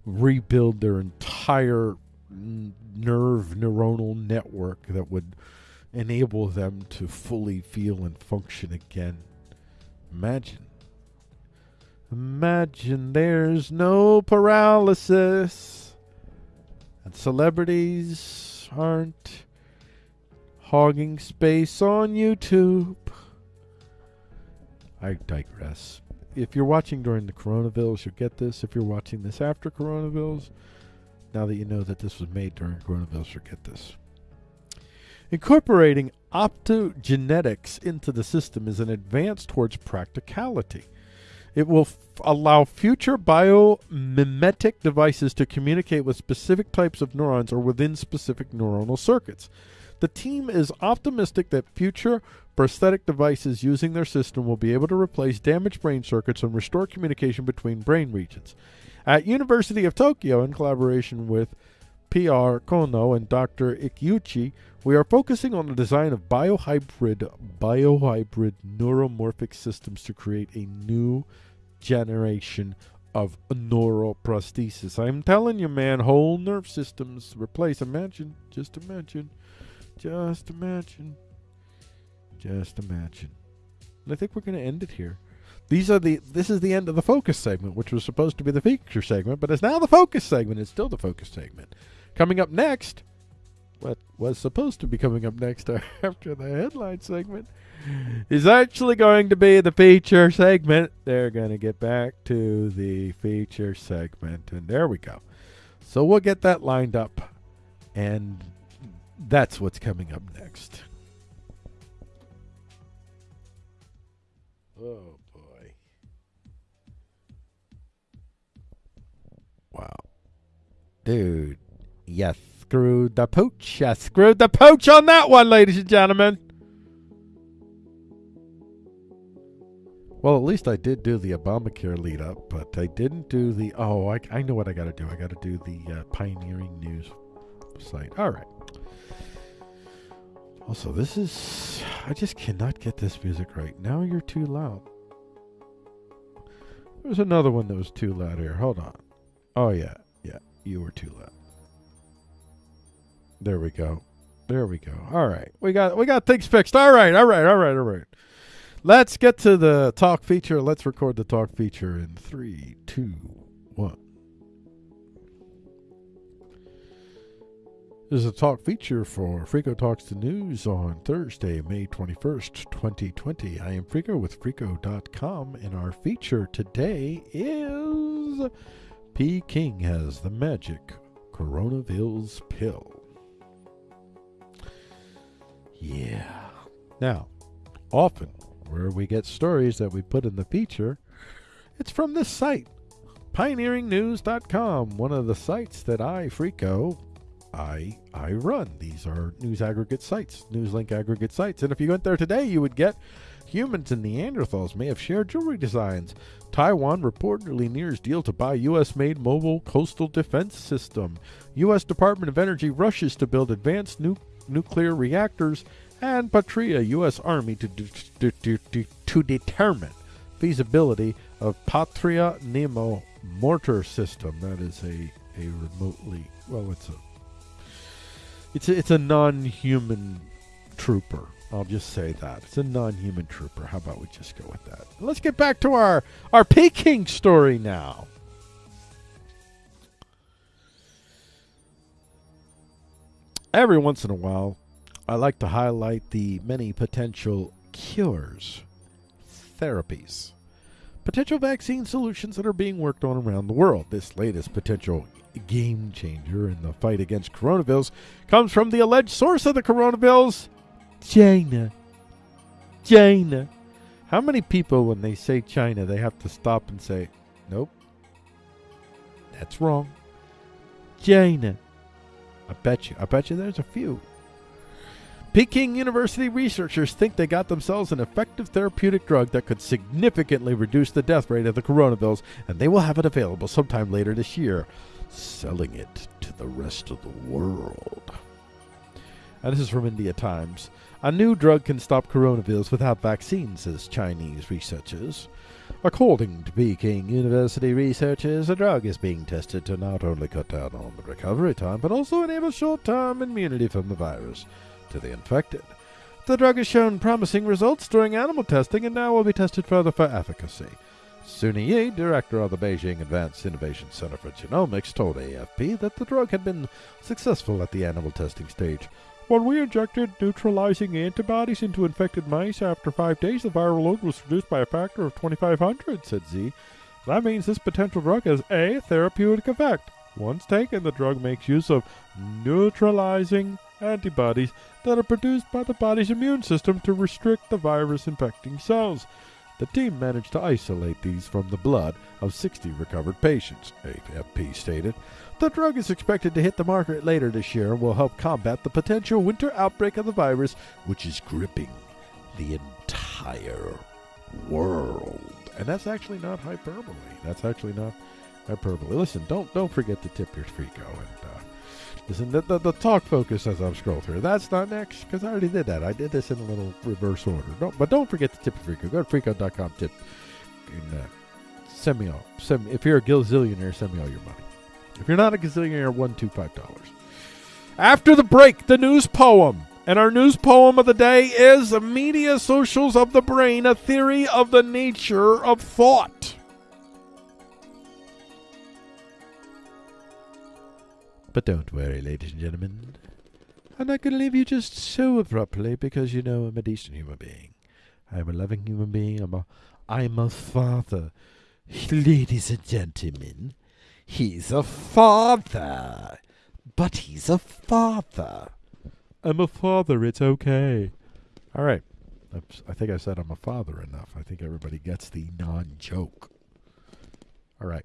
rebuild their entire nerve neuronal network that would enable them to fully feel and function again. Imagine Imagine there's no paralysis and celebrities aren't hogging space on YouTube. I digress. If you're watching during the coronavirus, you'll get this. If you're watching this after coronavirus, now that you know that this was made during coronavirus, you'll get this. Incorporating optogenetics into the system is an advance towards practicality. It will f- allow future biomimetic devices to communicate with specific types of neurons or within specific neuronal circuits. The team is optimistic that future prosthetic devices using their system will be able to replace damaged brain circuits and restore communication between brain regions. At University of Tokyo, in collaboration with PR Kohno and Dr. Ikeuchi, we are focusing on the design of biohybrid biohybrid neuromorphic systems to create a new generation of neuroprosthesis. I'm telling you, man, whole nerve systems replace. Imagine, just imagine, just imagine, just imagine. And I think we're going to end it here. These are the. This is the end of the focus segment, which was supposed to be the feature segment, but it's now the focus segment. It's still the focus segment. Coming up next, what was supposed to be coming up next after the headline segment is actually going to be the feature segment. They're going to get back to the feature segment. And there we go. So we'll get that lined up. And that's what's coming up next. Oh, boy. Wow. Dude. Yes, screwed the pooch. I screwed the pooch on that one, ladies and gentlemen. Well, at least I did do the Obamacare lead up, but I didn't do the. Oh, I, I know what I got to do. I got to do the uh, Pioneering News site. All right. Also, this is. I just cannot get this music right. Now you're too loud. There's another one that was too loud here. Hold on. Oh, yeah. Yeah. You were too loud. There we go. There we go. All right. We got we got things fixed. All right. All right. All right. All right. Let's get to the talk feature. Let's record the talk feature in three, two, one. This is a talk feature for Frico Talks the News on Thursday, May 21st, 2020. I am Frico with Frico.com, and our feature today is Peking has the magic coronavirus pill. Yeah. Now, often where we get stories that we put in the feature, it's from this site, pioneeringnews.com, one of the sites that I, Frico, I I run. These are news aggregate sites, news link aggregate sites. And if you went there today, you would get humans and Neanderthals may have shared jewelry designs. Taiwan reportedly nears deal to buy U.S. made mobile coastal defense system. U.S. Department of Energy rushes to build advanced nu- nuclear reactors and Patria U.S. Army to, to, to, to, determine feasibility of Patria Nemo mortar system. That is a, a remotely well, it's a it's a, it's a non-human trooper. I'll just say that it's a non-human trooper. How about we just go with that? Let's get back to our our Peking story now. Every once in a while, I like to highlight the many potential cures, therapies, potential vaccine solutions that are being worked on around the world. This latest potential game changer in the fight against coronavirus comes from the alleged source of the coronavirus, China. China. How many people, when they say China, they have to stop and say, nope, that's wrong. China. I bet you. I bet you there's a few. Peking University researchers think they got themselves an effective therapeutic drug that could significantly reduce the death rate of the coronavirus, and they will have it available sometime later this year, selling it to the rest of the world. And this is from India Times. A new drug can stop coronavirus without vaccines, says Chinese researchers. According to Peking University researchers, a drug is being tested to not only cut down on the recovery time, but also enable short term immunity from the virus to the infected. The drug has shown promising results during animal testing and now will be tested further for efficacy. Suni Yi, director of the Beijing Advanced Innovation Center for Genomics, told AFP that the drug had been successful at the animal testing stage. When we injected neutralizing antibodies into infected mice after five days, the viral load was reduced by a factor of 2,500, said Z. That means this potential drug has a therapeutic effect. Once taken, the drug makes use of neutralizing antibodies that are produced by the body's immune system to restrict the virus infecting cells. The team managed to isolate these from the blood of 60 recovered patients, AFP stated. The drug is expected to hit the market later this year and will help combat the potential winter outbreak of the virus, which is gripping the entire world. And that's actually not hyperbole. That's actually not hyperbole. Listen, don't don't forget to tip your Frico and uh, listen. The, the, the talk focus as I'm scrolling through. That's not next because I already did that. I did this in a little reverse order. Don't, but don't forget to tip your Frico. Go to Frico.com. Tip and uh, send me all. Send if you're a gazillionaire, send me all your money. If you're not a gazillionaire, one, two, five dollars. After the break, the news poem. And our news poem of the day is Media Socials of the Brain, a theory of the nature of thought. But don't worry, ladies and gentlemen. I'm not going to leave you just so abruptly because you know I'm a decent human being. I'm a loving human being. I'm a, I'm a father. Ladies and gentlemen, He's a father. But he's a father. I'm a father. It's okay. All right. I think I said I'm a father enough. I think everybody gets the non joke. All right.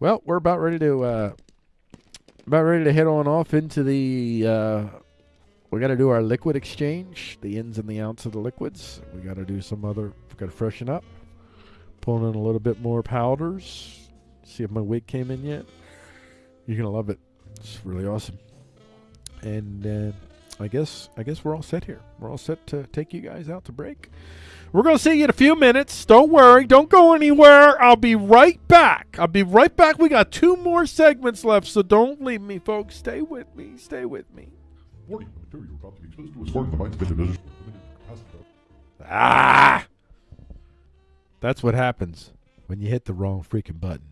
Well, we're about ready to uh, about ready to head on off into the. Uh, we got to do our liquid exchange, the ins and the outs of the liquids. We got to do some other. We got to freshen up. Pulling in a little bit more powders See if my wig came in yet. You're gonna love it. It's really awesome. And uh, I guess I guess we're all set here. We're all set to take you guys out to break. We're gonna see you in a few minutes. Don't worry. Don't go anywhere. I'll be right back. I'll be right back. We got two more segments left, so don't leave me, folks. Stay with me. Stay with me. Warning, the material you're about to be exposed to is foreign to the mind's individuals. Ah! That's what happens when you hit the wrong freaking button.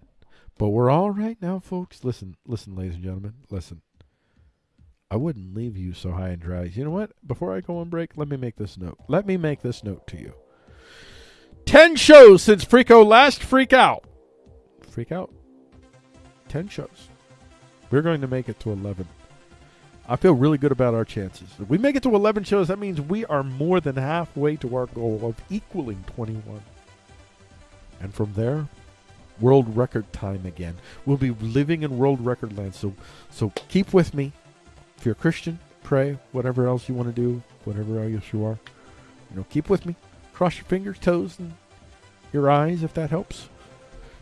But we're all right now, folks. Listen, listen, ladies and gentlemen. Listen. I wouldn't leave you so high and dry. You know what? Before I go on break, let me make this note. Let me make this note to you. Ten shows since Freako last freak out. Freak out. Ten shows. We're going to make it to 11. I feel really good about our chances. If we make it to 11 shows, that means we are more than halfway to our goal of equaling 21. And from there, world record time again. We'll be living in world record land. So, so keep with me. If you're a Christian, pray. Whatever else you want to do, whatever else you are, you know, keep with me. Cross your fingers, toes, and your eyes if that helps.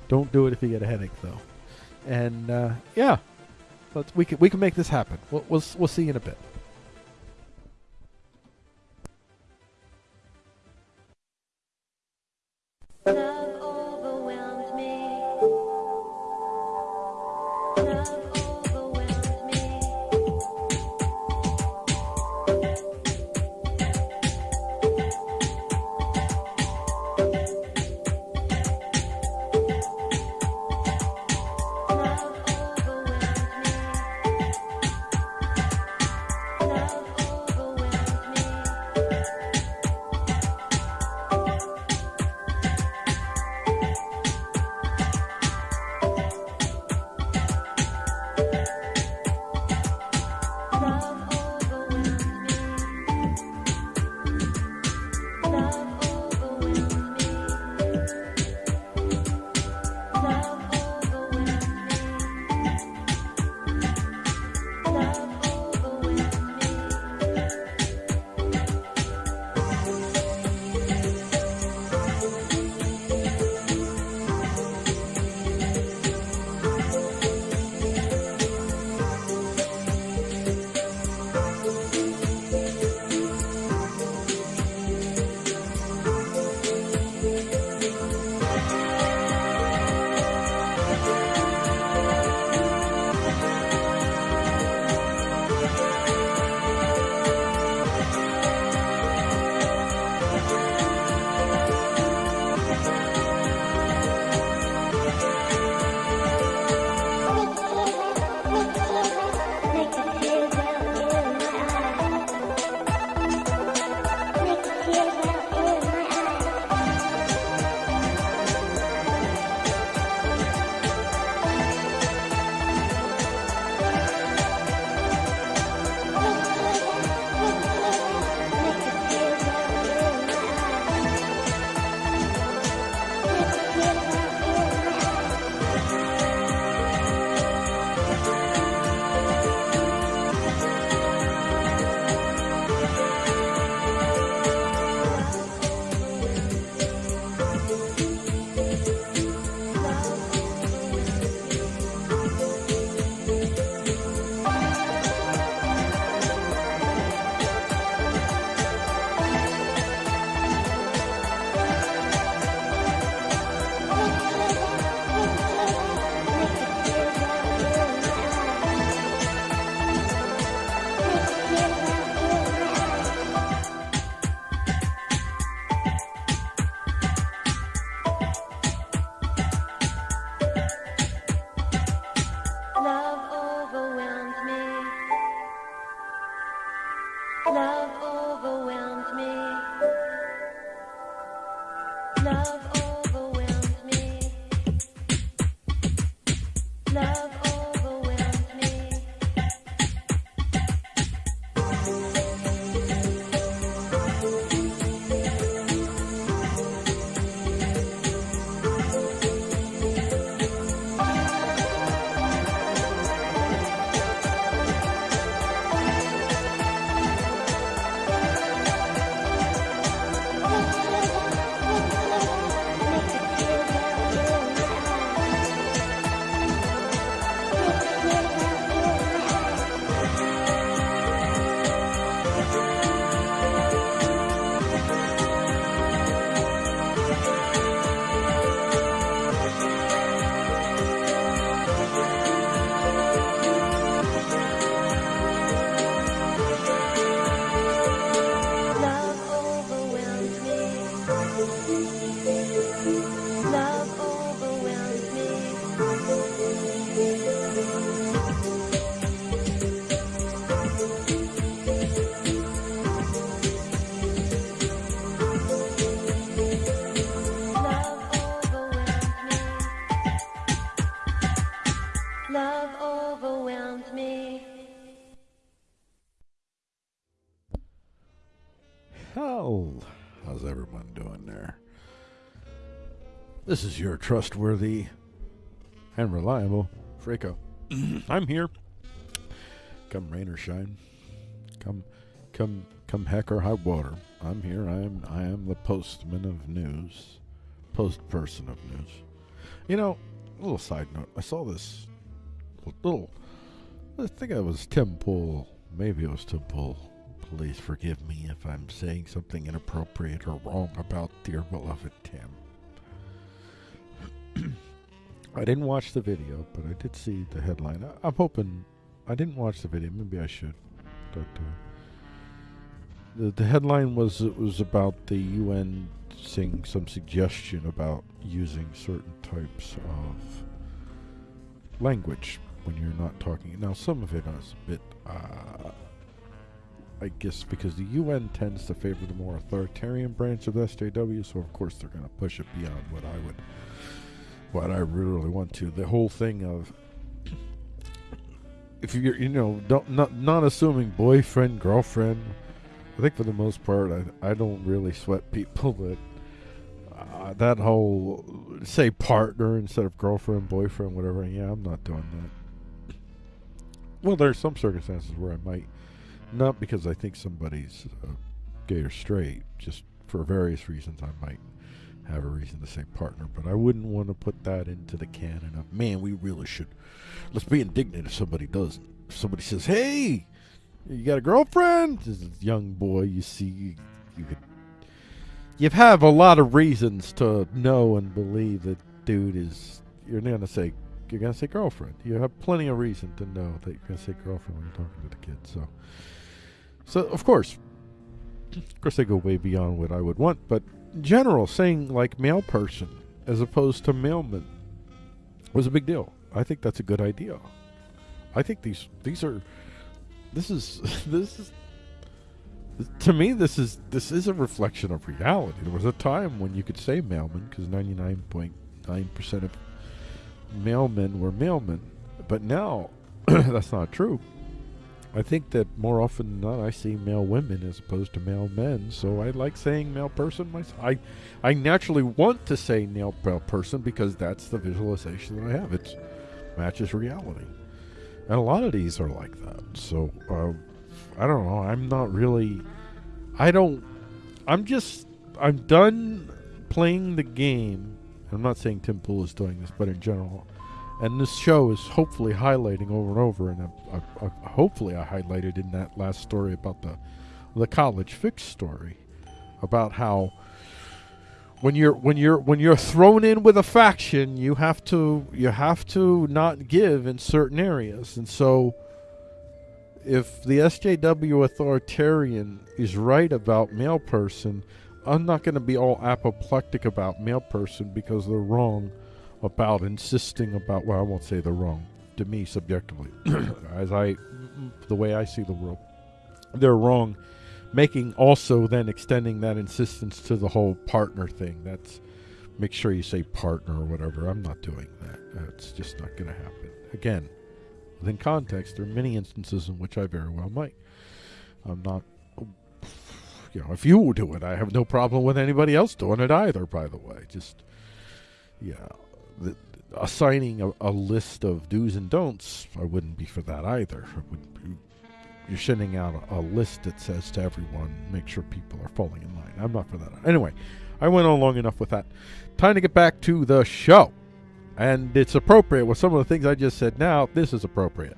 Don't do it if you get a headache though. And uh, yeah, let's we can we can make this happen. We'll we'll, we'll see you in a bit. This is your trustworthy and reliable Freako. Mm-hmm. I'm here. Come rain or shine, come, come, come heck or high water. I'm here. I am. I am the postman of news, post person of news. You know, a little side note. I saw this little. I think it was Tim Pool. Maybe it was Tim Pool. Please forgive me if I'm saying something inappropriate or wrong about dear beloved Tim. I didn't watch the video, but I did see the headline. I, I'm hoping I didn't watch the video. Maybe I should. But uh, the the headline was it was about the UN saying some suggestion about using certain types of language when you're not talking. Now, some of it is a bit. Uh, I guess because the UN tends to favor the more authoritarian branch of SJW, so of course they're going to push it beyond what I would, what I really want to. The whole thing of if you're, you know, don't not not assuming boyfriend, girlfriend. I think for the most part, I I don't really sweat people that uh, that whole say partner instead of girlfriend, boyfriend, whatever. Yeah, I'm not doing that. Well, there's some circumstances where I might not because I think somebody's uh, gay or straight, just for various reasons I might have a reason to say partner, but I wouldn't want to put that into the canon of man. We really should. Let's be indignant if somebody doesn't. If somebody says, "Hey, you got a girlfriend?" A young boy, you see, you, you could. You have a lot of reasons to know and believe that dude is. You're gonna say you're gonna say girlfriend. You have plenty of reason to know that you're gonna say girlfriend when you're talking to the kid. So, so of course, of course, they go way beyond what I would want. But general, saying like mail person as opposed to mailman was a big deal. I think that's a good idea. I think these these are this is this is to me this is this is a reflection of reality. There was a time when you could say mailman because ninety nine point nine percent of mailmen were mailmen, but now that's not true. I think that more often than not, I see mail women as opposed to mail men. So I like saying mail person myself. I, I naturally want to say mail person because that's the visualization that I have. It matches reality, and a lot of these are like that. So uh, I don't know. I'm not really. I don't. I'm just. I'm done playing the game. I'm not saying Tim Pool is doing this, but in general, and this show is hopefully highlighting over and over. And I, I, I, hopefully, I highlighted in that last story about the the college fix story about how when you're when you're when you're thrown in with a faction, you have to you have to not give in certain areas, and so if the SJW authoritarian is right about mail person, I'm not going to be all apoplectic about mail person because they're wrong about insisting about. Well, I won't say they're wrong to me subjectively, as I, the way I see the world, they're wrong making also then extending that insistence to the whole partner thing. That's make sure you say partner or whatever. I'm not doing that. That's just not going to happen. Again, within context, there are many instances in which I very well might. I'm not, you know, if you do it, I have no problem with anybody else doing it either. By the way, just yeah, the, assigning a, a list of do's and don'ts, I wouldn't be for that either. Be, you're sending out a, a list that says to everyone, make sure people are falling in line. I'm not for that. Anyway, I went on long enough with that. Time to get back to the show. And it's appropriate with some of the things I just said now. This is appropriate.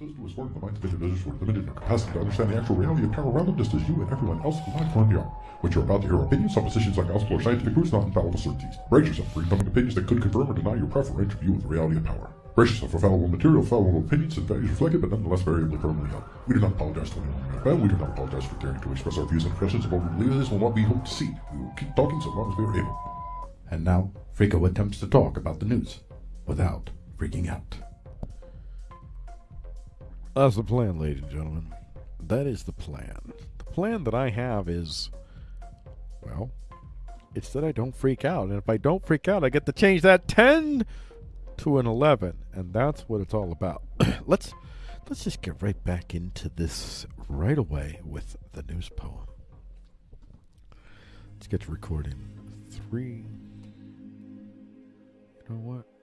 About to is for the minds of individuals who are limited in their capacity to understand the actual reality of power around them just as you and everyone else alive currently are. What you're about to hear are opinions, suppositions, like gospel or scientific proofs, not infallible certainties. Brace yourself for incoming opinions that could confirm or deny your preferential view of the reality of power. Brace yourself for fallible material, fallible opinions, and values reflected, but nonetheless variably firmly held. We do not apologize to anyone we. We do not apologize for daring to express our views and impressions of what we believe is and what we hope to see. We will keep talking so long as we are able. And now, Frico attempts to talk about the news without freaking out. That's the plan, ladies and gentlemen. That is the plan. The plan that I have is, well, it's that I don't freak out. And if I don't freak out, I get to change that 10 to an 11. And that's what it's all about. let's let's just get right back into this right away with the news poem. Let's get to recording. Three. You know what?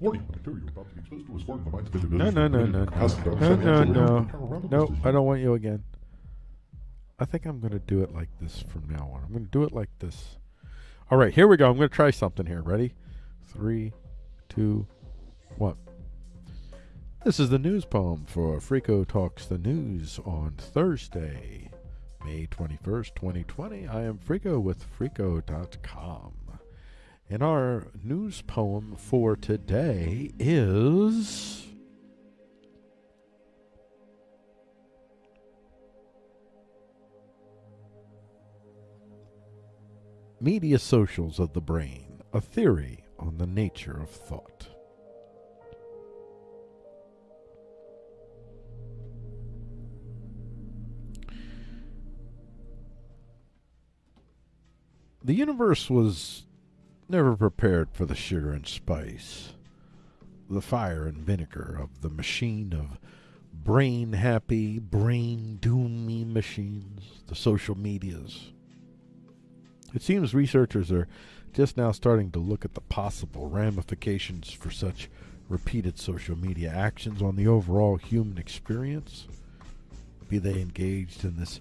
Warning, material about to be exposed to is the No, no, no, no, in their capacity to no, no, no, of power around them no. I don't want you again. I think I'm going to do it like this from now on. I'm going to do it like this. All right, here we go. I'm going to try something here. Ready? Three, two, one. This is the news poem for Frico Talks the News on Thursday, May 21st, 2020. I am Frico with Frico.com. And our news poem for today is. Media Socials of the Brain, a theory on the nature of thought. The universe was never prepared for the sugar and spice, the fire and vinegar of the machine of brain happy, brain doomy machines, the social medias. It seems researchers are just now starting to look at the possible ramifications for such repeated social media actions on the overall human experience. Be they engaged in this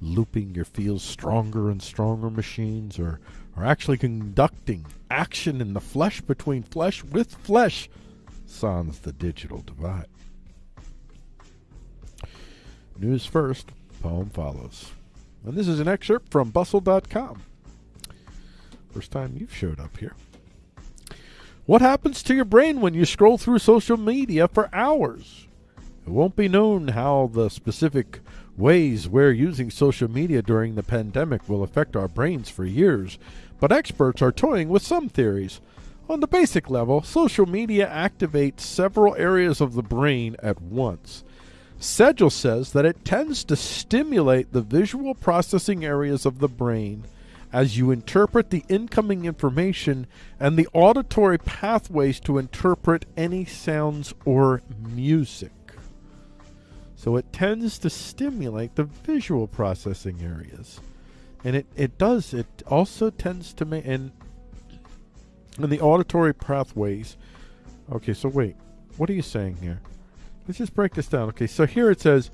looping your feels stronger and stronger machines or, or actually conducting action in the flesh between flesh with flesh sans the digital divide. News first, poem follows. And this is an excerpt from bustle.com. First time you've showed up here. What happens to your brain when you scroll through social media for hours? It won't be known how the specific ways we're using social media during the pandemic will affect our brains for years, but experts are toying with some theories. On the basic level, social media activates several areas of the brain at once. Sedgel says that it tends to stimulate the visual processing areas of the brain as you interpret the incoming information and the auditory pathways to interpret any sounds or music. So it tends to stimulate the visual processing areas. And it, it does, it also tends to make, and, and the auditory pathways. Okay, so wait, what are you saying here? Let's just break this down. Okay, so here it says,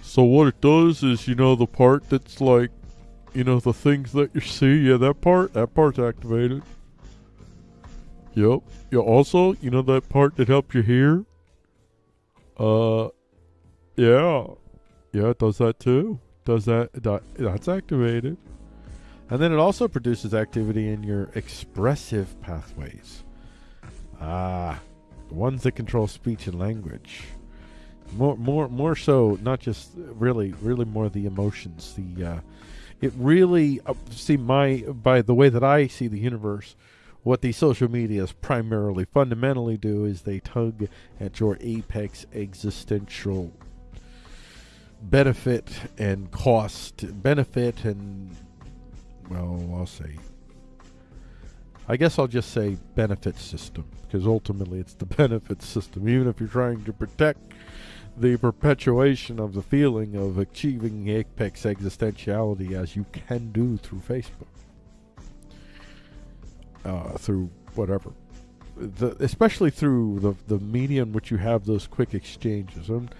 so what it does is, you know, the part that's like, you know, the things that you see, yeah, that part, that part's activated. Yep. Yeah, also, you know that part that helps you hear? Uh, yeah. Yeah, it does that too. Does that, that that's activated. And then it also produces activity in your expressive pathways. Ah, the ones that control speech and language. More, more, more so, not just really, really more the emotions. The, uh, it really uh, see my by the way that I see the universe. What these social medias primarily, fundamentally do is they tug at your apex existential benefit and cost, benefit and well, I'll say. I guess I'll just say benefit system because ultimately it's the benefit system. Even if you're trying to protect the perpetuation of the feeling of achieving apex existentiality as you can do through Facebook, uh, through whatever, the, especially through the the media in which you have those quick exchanges. And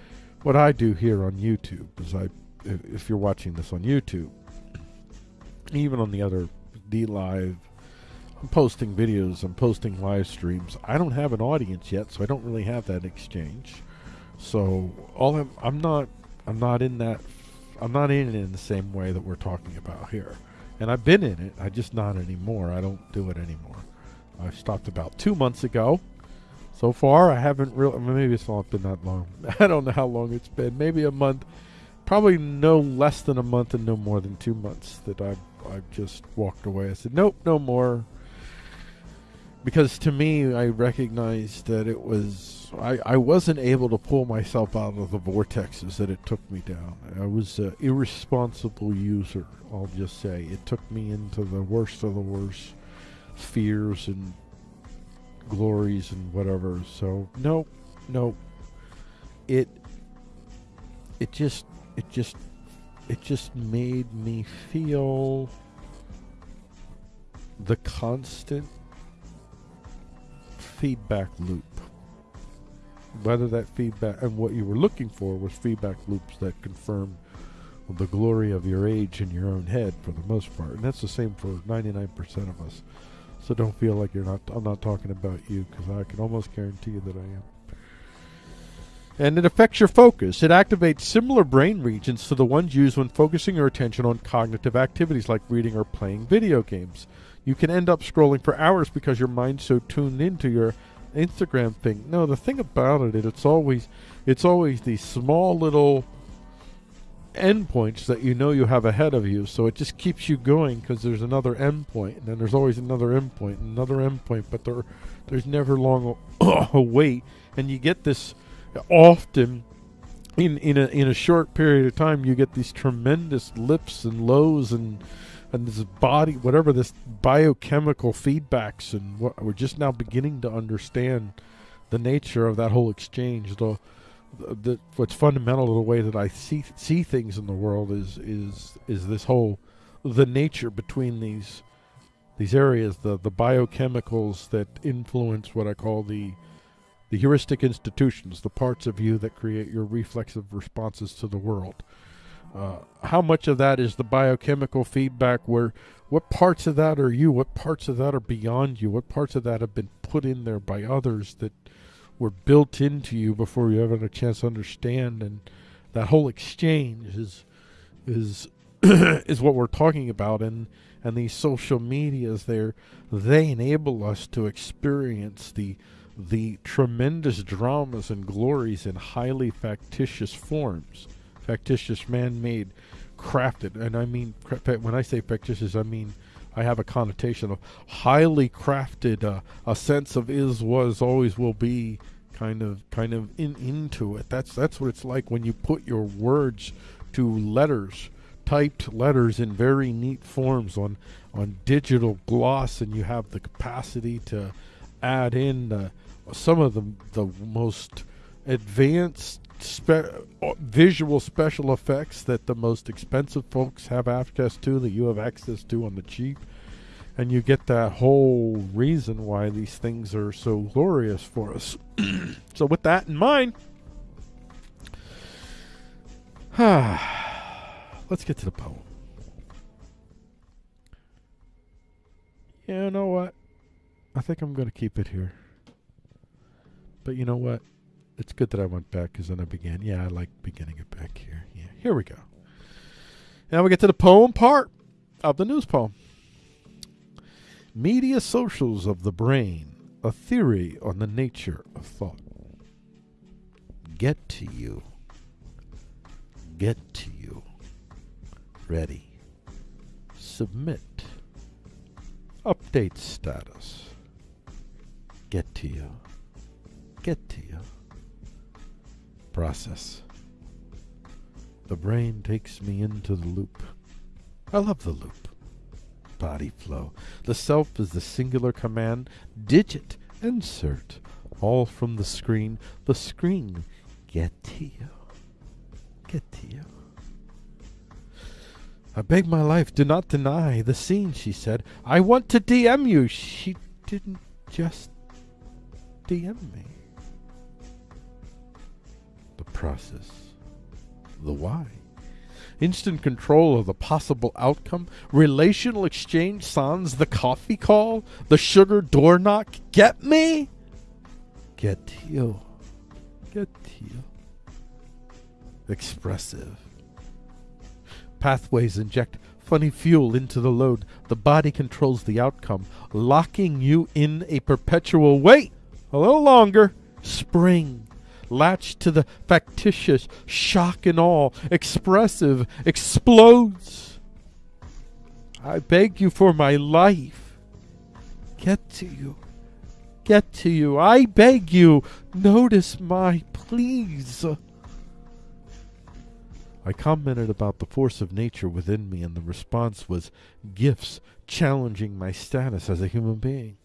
what I do here on YouTube is I, if, you're watching this on YouTube, even on the other DLive, I'm posting videos, I'm posting live streams. I don't have an audience yet, so I don't really have that exchange. So all I'm, I'm not, I'm not in that, I'm not in it in the same way that we're talking about here. And I've been in it, I just not anymore. I don't do it anymore. I stopped about two months ago. So far, I haven't really. Maybe it's not been that long. I don't know how long it's been. Maybe a month. Probably no less than a month and no more than two months that I've I've just walked away. I said, nope, no more. Because to me, I recognized that it was I, I wasn't able to pull myself out of the vortexes that it took me down. I was an irresponsible user. I'll just say it took me into the worst of the worst fears and glories and whatever. So no, no. It it just it just it just made me feel the constant feedback loop. Whether that feedback and what you were looking for was feedback loops that confirm the glory of your age in your own head for the most part. And that's the same for 99% of us. So don't feel like you're not. I'm not talking about you because I can almost guarantee you that I am. And it affects your focus. It activates similar brain regions to the ones used when focusing your attention on cognitive activities like reading or playing video games. You can end up scrolling for hours because your mind's so tuned into your Instagram thing. No, the thing about it, it's always, it's always these small little endpoints that you know you have ahead of you. So it just keeps you going because there's another endpoint, and then there's always another endpoint, another endpoint, but there, there's never long a, a wait, and you get this often in in a in a short period of time. You get these tremendous lips and lows and and this body whatever this biochemical feedbacks and what we're just now beginning to understand the nature of that whole exchange the the, what's fundamental to the way that I see see things in the world is is is this whole the nature between these these areas the the biochemicals that influence what I call the the heuristic institutions the parts of you that create your reflexive responses to the world. Uh, how much of that is the biochemical feedback where what parts of that are you? What parts of that are beyond you? What parts of that have been put in there by others that were built into you before you ever had a chance to understand and that whole exchange is is is what we're talking about. And and these social medias there they enable us to experience the the tremendous dramas and glories in highly factitious forms. Factitious man-made crafted. And i mean when i say factitious i mean I have a connotation of highly crafted, uh, a sense of is, was, always will be, kind of, kind of in into it. That's that's what it's like when you put your words to letters, typed letters in very neat forms on on digital gloss, and you have the capacity to add in uh, some of the the most advanced spe- visual special effects that the most expensive folks have access to that you have access to on the cheap and you get that whole reason why these things are so glorious for us so with that in mind let's get to the poem you know what i think i'm going to keep it here but you know what it's good that I went back because then I began. Yeah, I like beginning it back here. Yeah, here we go. Now we get to the poem part of the news poem. Media socials of the brain, a theory on the nature of thought. Get to you. Get to you. Ready. Submit. Update status. Get to you. Get to you process. The brain takes me into the loop. I love the loop. Body flow. The self is the singular command. Digit. Insert. All from the screen. The screen. Get to you. Get to you. I beg my life, do not deny the scene, she said. I want to DM you. She didn't just DM me. The process. The why. Instant control of the possible outcome. Relational exchange sans the coffee call. The sugar door knock. Get me? Get you. Get you. Expressive. Pathways inject funny fuel into the load. The body controls the outcome, locking you in a perpetual wait a little longer. Spring. Latched to the factitious, shock and all, expressive, explodes. I beg you for my life. Get to you. Get to you. I beg you. Notice my please. I commented about the force of nature within me, and the response was gifts challenging my status as a human being.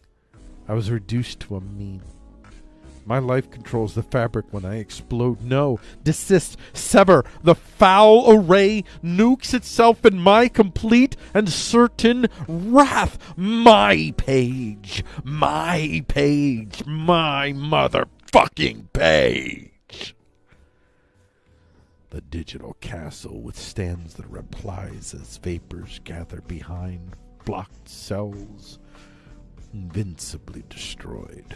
I was reduced to a meme. My life controls the fabric when I explode. No, desist, sever. The foul array nukes itself in my complete and certain wrath. My page. My page. My motherfucking page. The digital castle withstands the replies as vapors gather behind blocked cells, invincibly destroyed.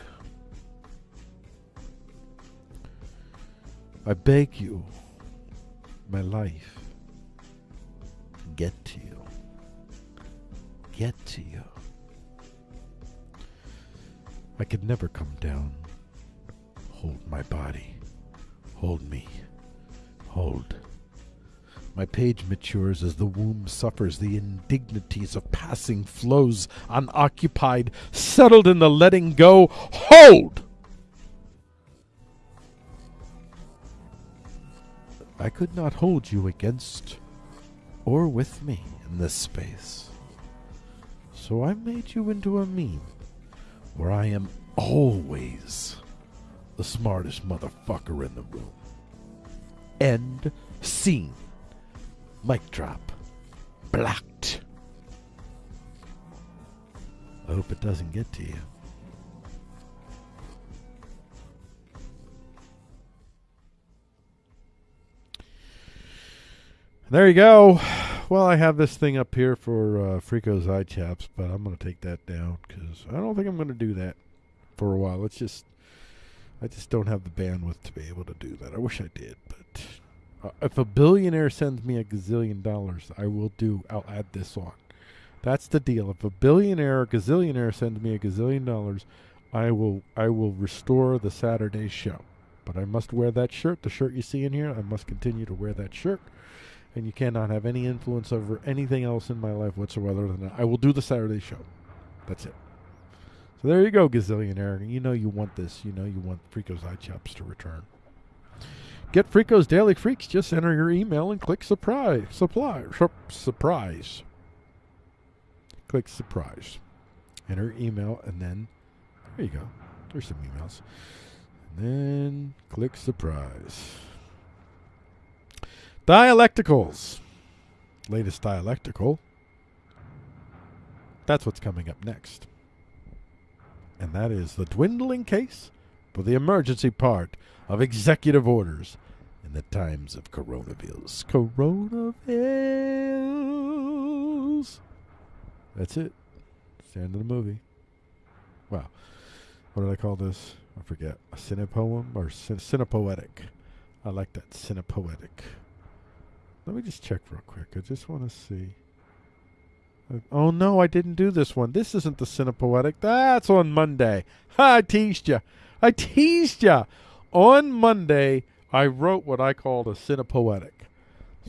I beg you, my life, get to you. Get to you. I could never come down. Hold my body. Hold me. Hold. My page matures as the womb suffers the indignities of passing flows, unoccupied, settled in the letting go. Hold! I could not hold you against or with me in this space. So I made you into a meme where I am always the smartest motherfucker in the room. End scene. Mic drop. Blocked. I hope it doesn't get to you. There you go. Well, I have this thing up here for uh, Frico's eye chaps, but I'm going to take that down because I don't think I'm going to do that for a while. It's just, I just don't have the bandwidth to be able to do that. I wish I did, but uh, if a billionaire sends me a gazillion dollars, I will do. I'll add this on. That's the deal. If a billionaire or gazillionaire sends me a gazillion dollars, I will. I will restore the Saturday show. But I must wear that shirt. The shirt you see in here, I must continue to wear that shirt and you cannot have any influence over anything else in my life whatsoever than that. I will do the Saturday show. That's it. So there you go, gazillionaire. You know you want this. You know you want Freako's Eye Chops to return. Get Freako's Daily Freaks. Just enter your email and click surprise. Supply. Surprise. Click surprise. Enter email and then there you go. There's some emails. And then click surprise. Dialecticals. Latest dialectical. That's what's coming up next. And that is the dwindling case for the emergency part of executive orders in the times of coronavirus. Coronavirus. That's it. It's the end of the movie. Wow. What did I call this? I forget. A cinepoem or cin- cinepoetic? I like that. Cinepoetic. Let me just check real quick. I just want to see. Uh, Oh no, I didn't do this one. This isn't the Cinepoetic. That's on Monday. Ha, I teased you. I teased you. On Monday, I wrote what I called a Cinepoetic.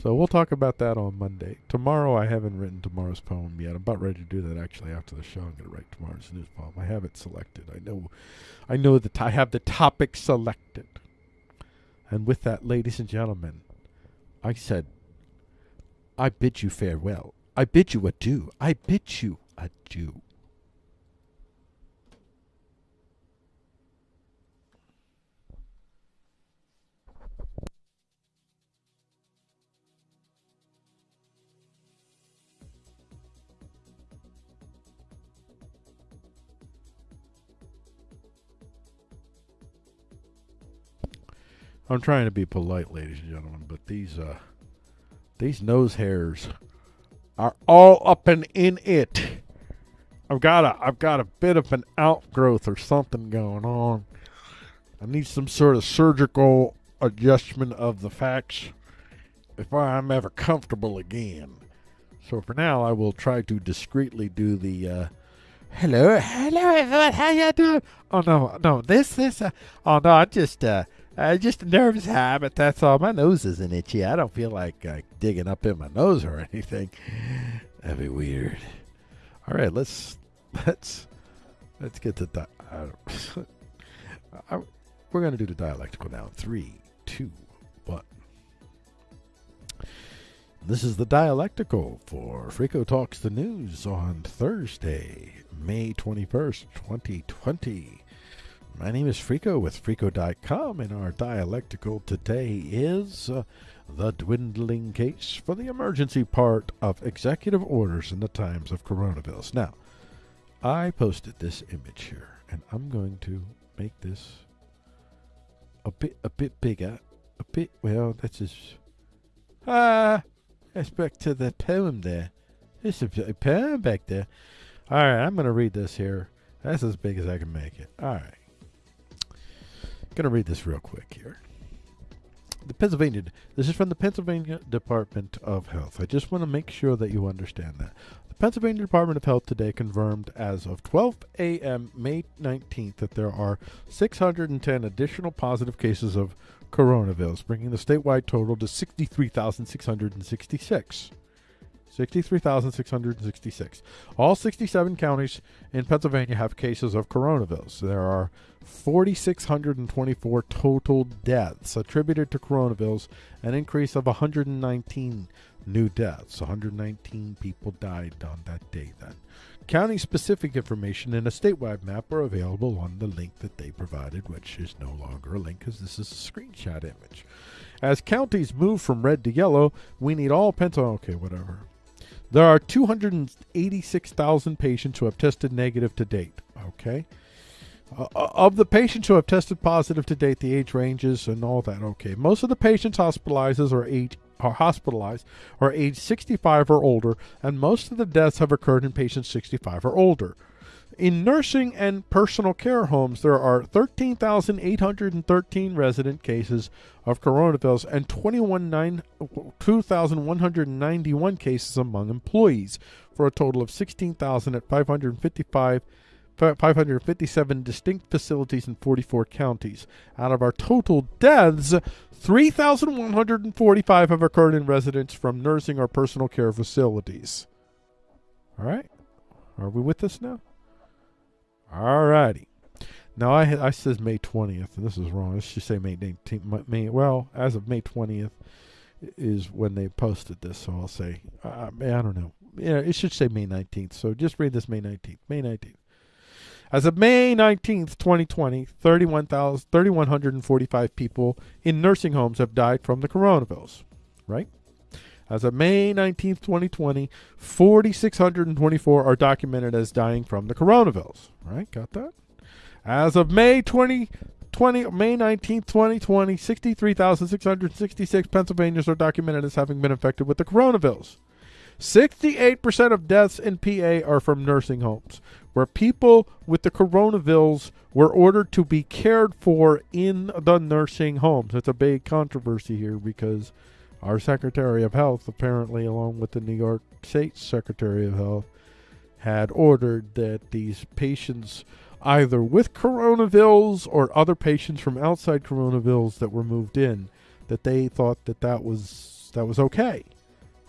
So we'll talk about that on Monday. Tomorrow, I haven't written tomorrow's poem yet. I'm about ready to do that actually after the show. I'm going to write tomorrow's news poem. I have it selected. I know, I know that I have the topic selected. And with that, ladies and gentlemen, I said, I bid you farewell. I bid you adieu. I bid you adieu. I'm trying to be polite, ladies and gentlemen, but these uh these nose hairs are all up and in it. I've got a I've got a bit of an outgrowth or something going on. I need some sort of surgical adjustment of the facts if I'm ever comfortable again. So for now, I will try to discreetly do the uh, hello, hello everyone, how you doing? Oh no, no, this, this, uh, oh no, I just, uh, uh, just a nervous habit. That's all. My nose isn't itchy. I don't feel like uh, digging up in my nose or anything. That'd be weird. All right, let's let's let's get to di- uh, we're gonna do the dialectical now. Three, two, one. This is the dialectical for Frico Talks the News on Thursday, May 21st, 2020. My name is Frico with Frico.com, and our dialectical today is uh, the dwindling case for the emergency part of executive orders in the times of coronavirus. Now, I posted this image here, and I'm going to make this a bit a bit bigger, a bit well. That's ah. That's back to the poem there. There's a poem back there. All right, I'm going to read this here. That's as big as I can make it. All right. Going to read this real quick here. The Pennsylvania, this is from the Pennsylvania Department of Health. I just want to make sure that you understand that. The Pennsylvania Department of Health today confirmed as of 12 a.m. May 19th that there are 610 additional positive cases of coronavirus, bringing the statewide total to 63,666. 63,666. All 67 counties in Pennsylvania have cases of coronavirus. There are 4,624 total deaths attributed to coronavirus, an increase of 119 new deaths. 119 people died on that day then. County specific information and a statewide map are available on the link that they provided, which is no longer a link because this is a screenshot image. As counties move from red to yellow, we need all Pennsylvania. Okay, whatever. There are 286,000 patients who have tested negative to date. Okay. Uh, of the patients who have tested positive to date, the age ranges and all that. Okay. Most of the patients hospitalized are age are hospitalized are age 65 or older, and most of the deaths have occurred in patients 65 or older. In nursing and personal care homes, there are 13,813 resident cases of coronavirus and 2,191 cases among employees, for a total of 16,555 557 distinct facilities in 44 counties. Out of our total deaths, 3,145 have occurred in residents from nursing or personal care facilities. All right? Are we with us now? All righty. Now I I says May 20th, and this is wrong. It should say May 19th. May, well, as of May 20th is when they posted this, so I'll say uh, I don't know. Yeah, it should say May 19th. So just read this May 19th. May 19th. As of May 19th, 2020, 31,000 3,145 people in nursing homes have died from the coronavirus, right? As of May 19th, 2020, 4,624 are documented as dying from the coronavirus, right? Got that? As of May 2020, May 19th, 2020, 63,666 Pennsylvanians are documented as having been infected with the coronavirus. 68% of deaths in PA are from nursing homes, where people with the coronavirus were ordered to be cared for in the nursing homes. It's a big controversy here because our Secretary of Health, apparently, along with the New York State Secretary of Health, had ordered that these patients, either with coronavirus or other patients from outside coronavirus that were moved in, that they thought that that was that was okay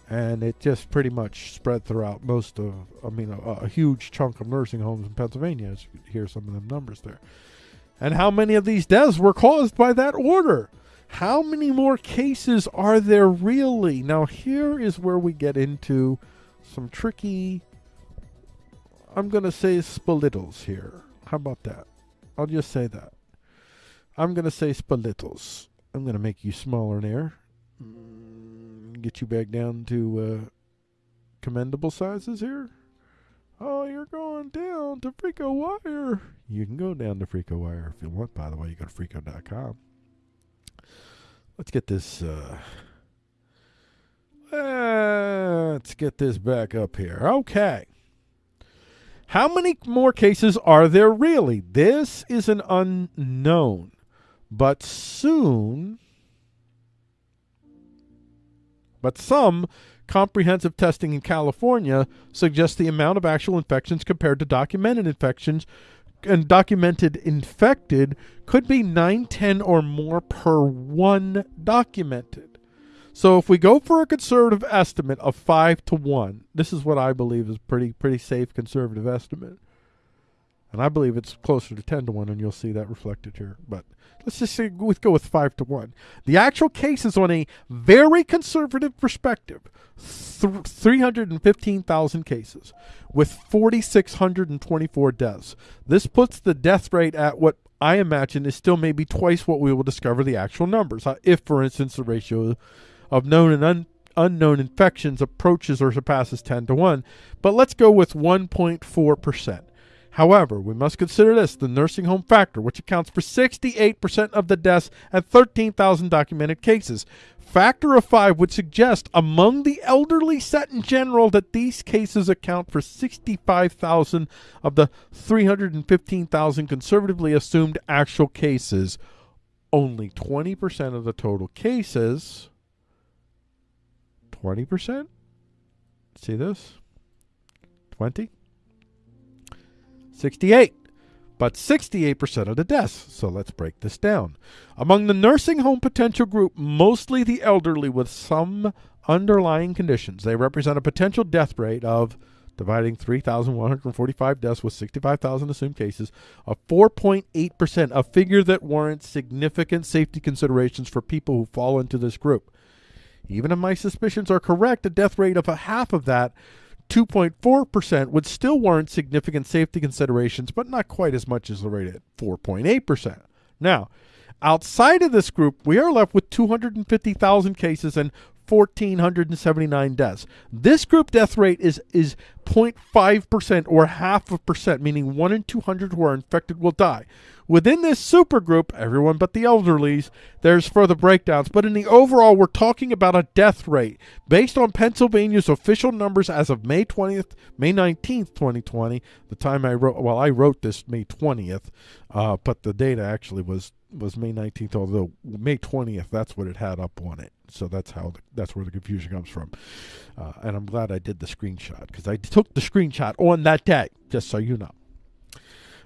and it just pretty much spread throughout most of, I mean, a, a, huge chunk of nursing homes in Pennsylvania. As you hear some of them numbers there, and how many of these deaths were caused by that order? How many more cases are there really? Now, here is where we get into some tricky, I'm going to say spalittles here. How about that? I'll just say that. I'm going to say spalittles. I'm going to make you smaller there. Mm, Get you back down to uh, commendable sizes here. Oh, you're going down to Freako Wire. You can go down to Freako Wire if you want, by the way. You go to Freako.com. Let's get this. Uh, let's get this back up here. Okay. How many more cases are there really? This is an unknown, but soon. But some comprehensive testing in California suggests the amount of actual infections compared to documented infections and documented infected could be 9, 10 or more per one documented. So if we go for a conservative estimate of 5 to 1, this is what I believe is pretty pretty safe conservative estimate. And I believe it's closer to 10 to 1 and you'll see that reflected here. But let's just say go with 5 to 1. The actual case is on a very conservative perspective, th- 315,000 cases with 4,624 deaths. This puts the death rate at what I imagine is still maybe twice what we will discover the actual numbers. Uh, If, for instance, the ratio of known and un- unknown infections approaches or surpasses 10 to 1. But let's go with 1.4%. However, we must consider this the nursing home factor, which accounts for 68% of the deaths and 13,000 documented cases. Factor of 5 would suggest among the elderly set in general that these cases account for 65,000 of the 315,000 conservatively assumed actual cases. Only 20% of the total cases. 20%? See this? 20? 68. But 68% of the deaths. So let's break this down. Among the nursing home potential group, mostly the elderly with some underlying conditions, they represent a potential death rate of dividing 3,145 deaths with 65,000 assumed cases of 4.8%, a figure that warrants significant safety considerations for people who fall into this group. Even if my suspicions are correct, a death rate of a half of that, 2.4%, would still warrant significant safety considerations, but not quite as much as the rate at 4.8%. Now, outside of this group, we are left with 250,000 cases and 1,479 deaths. This group death rate is is 0.5% or half a percent, meaning 1 in 200 who are infected will die. Within this supergroup, everyone but the elderlies, there's further breakdowns, but in the overall, we're talking about a death rate based on Pennsylvania's official numbers as of May 20th, May 19th, 2020. The time I wrote, well, I wrote this May 20th, uh, but the data actually was was May 19th, although May 20th, that's what it had up on it. So that's how the, that's where the confusion comes from. Uh, and I'm glad I did the screenshot because I took the screenshot on that day, just so you know.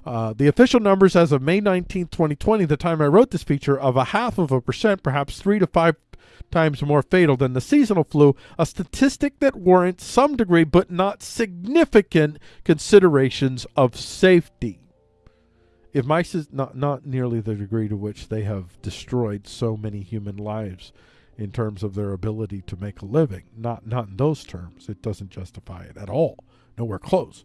Uh, the official numbers as of May 19th, 2020, the time I wrote this feature, of a half of a percent, perhaps three to five times more fatal than the seasonal flu, a statistic that warrants some degree but not significant considerations of safety. If mice is not not nearly the degree to which they have destroyed so many human lives in terms of their ability to make a living, not not in those terms, it doesn't justify it at all. Nowhere close.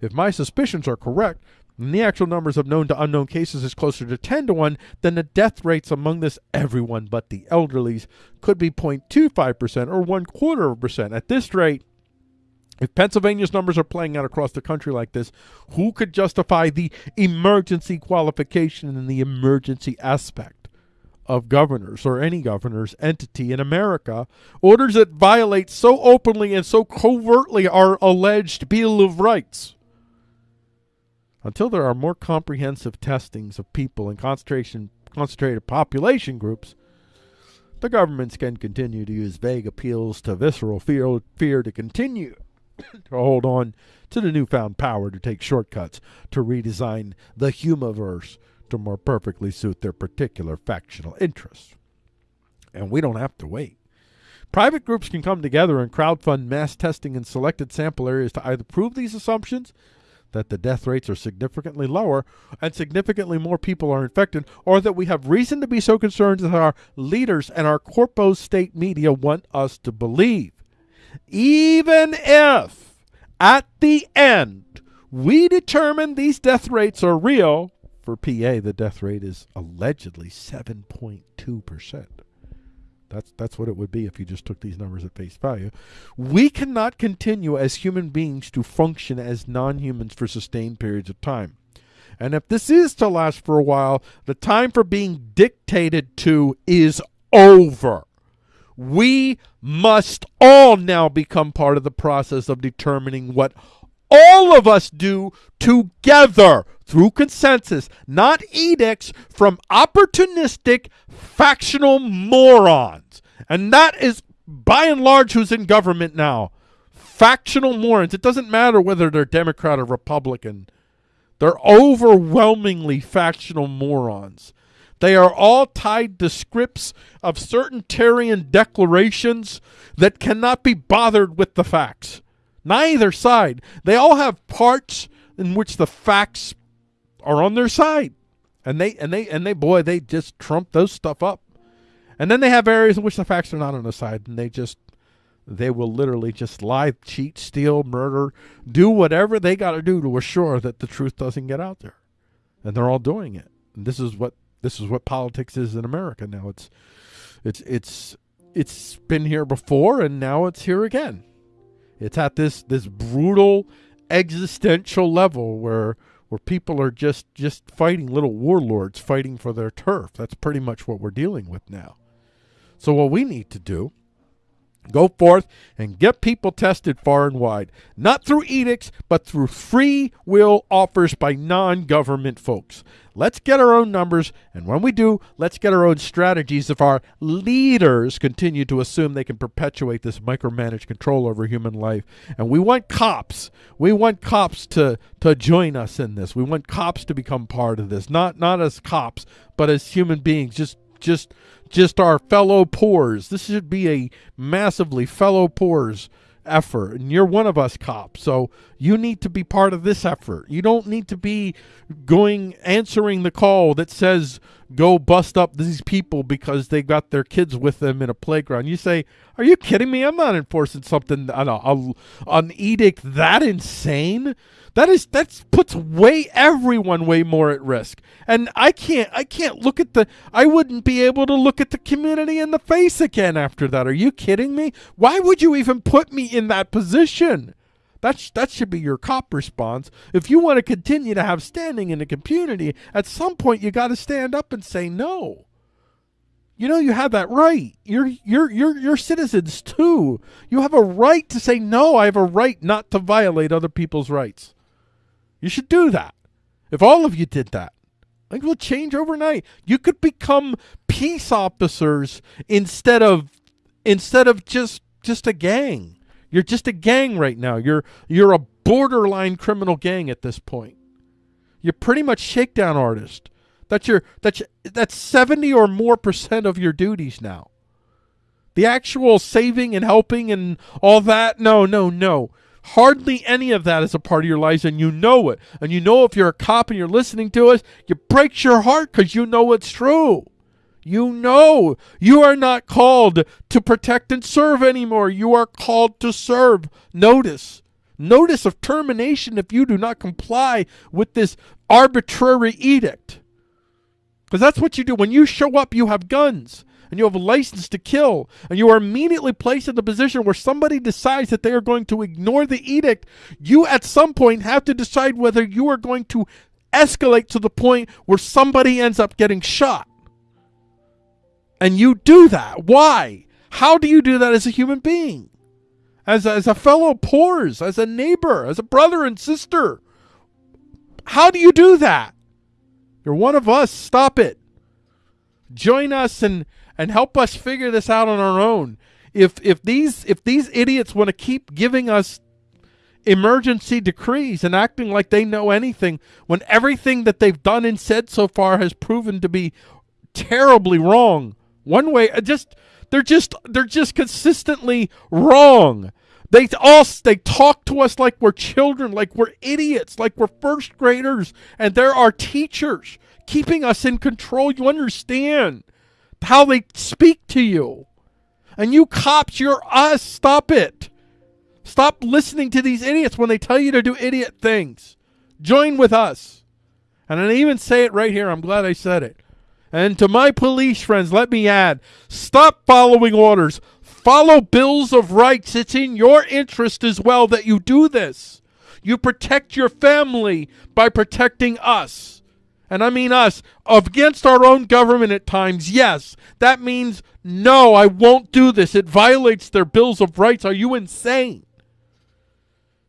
If my suspicions are correct, and the actual numbers of known to unknown cases is closer to 10 to 1, then the death rates among this everyone but the elderlies could be 0.25% or one quarter of a percent. At this rate, if Pennsylvania's numbers are playing out across the country like this, who could justify the emergency qualification and the emergency aspect of governors or any governor's entity in America? Orders that violate so openly and so covertly our alleged Bill of Rights. Until there are more comprehensive testings of people in concentration concentrated population groups, the governments can continue to use vague appeals to visceral fear, fear to continue to hold on to the newfound power to take shortcuts to redesign the humiverse to more perfectly suit their particular factional interests. And we don't have to wait. Private groups can come together and crowdfund mass testing in selected sample areas to either prove these assumptions that the death rates are significantly lower and significantly more people are infected, or that we have reason to be so concerned that our leaders and our corpo state media want us to believe. Even if at the end we determine these death rates are real, for PA the death rate is allegedly 7.2%. That's that's what it would be if you just took these numbers at face value. We cannot continue as human beings to function as non-humans for sustained periods of time. And if this is to last for a while, the time for being dictated to is over. We must all now become part of the process of determining what all of us do together through consensus, not edicts from opportunistic factional morons. And that is by and large who's in government now. Factional morons. It doesn't matter whether they're Democrat or Republican. They're overwhelmingly factional morons. They are all tied to scripts of certain Tarian declarations that cannot be bothered with the facts. Neither side. They all have parts in which the facts are on their side. And they and they and they boy, they just trump those stuff up. And then they have areas in which the facts are not on the side and they just they will literally just lie, cheat, steal, murder, do whatever they got to do to assure that the truth doesn't get out there. And they're all doing it. And this is what this is what politics is in America now. It's it's it's it's been here before and now it's here again. It's at this this brutal existential level where where people are just just fighting little warlords fighting for their turf. That's pretty much what we're dealing with now. So what we need to do Go forth and get people tested far and wide, not through edicts, but through free will offers by non government folks. Let's get our own numbers, and when we do, let's get our own strategies if our leaders continue to assume they can perpetuate this micromanaged control over human life. And we want cops. We want cops to, to join us in this. We want cops to become part of this. Not not as cops, but as human beings, just just just our fellow poors. This should be a massively fellow poors effort. And you're one of us cops. So you need to be part of this effort. You don't need to be going answering the call that says go bust up these people because they got their kids with them in a playground. You say, "Are you kidding me? I'm not enforcing something on a, a, an edict that insane." That is that puts way everyone way more at risk. And I can't I can't look at the I wouldn't be able to look at the community in the face again after that. Are you kidding me? Why would you even put me in that position? That's that should be your cop response. If you want to continue to have standing in the community, at some point you got to stand up and say no. You know you have that right. You're you're you're you're citizens too. You have a right to say no. I have a right not to violate other people's rights. You should do that. If all of you did that, it will change overnight. You could become peace officers instead of instead of just just a gang. You're just a gang right now. You're you're a borderline criminal gang at this point. You're pretty much shakedown artist. That's your that's that's 70 or more percent of your duties now. The actual saving and helping and all that, no, no, no. Hardly any of that is a part of your lives, and you know it. And you know if you're a cop and you're listening to us, it breaks your heart because you know it's true. You know you are not called to protect and serve anymore. You are called to serve. Notice. Notice of termination if you do not comply with this arbitrary edict. Because that's what you do. When you show up, you have guns and you have a license to kill, and you are immediately placed in the position where somebody decides that they are going to ignore the edict, you at some point have to decide whether you are going to escalate to the point where somebody ends up getting shot. And you do that. Why? How do you do that as a human being? As a, as a fellow poors, as a neighbor, as a brother and sister? How do you do that? You're one of us. Stop it. Join us and and help us figure this out on our own. If if these if these idiots want to keep giving us emergency decrees and acting like they know anything when everything that they've done and said so far has proven to be terribly wrong. One way uh, just they're just they're just consistently wrong. They all they talk to us like we're children, like we're idiots, like we're first graders, and they're our teachers, keeping us in control. You understand how they speak to you. And you cops, you're us. Stop it. Stop listening to these idiots when they tell you to do idiot things. Join with us. And I even say it right here. I'm glad I said it. And to my police friends, let me add stop following orders. Follow bills of rights. It's in your interest as well that you do this. You protect your family by protecting us. And I mean us against our own government at times. Yes, that means no, I won't do this. It violates their bills of rights. Are you insane?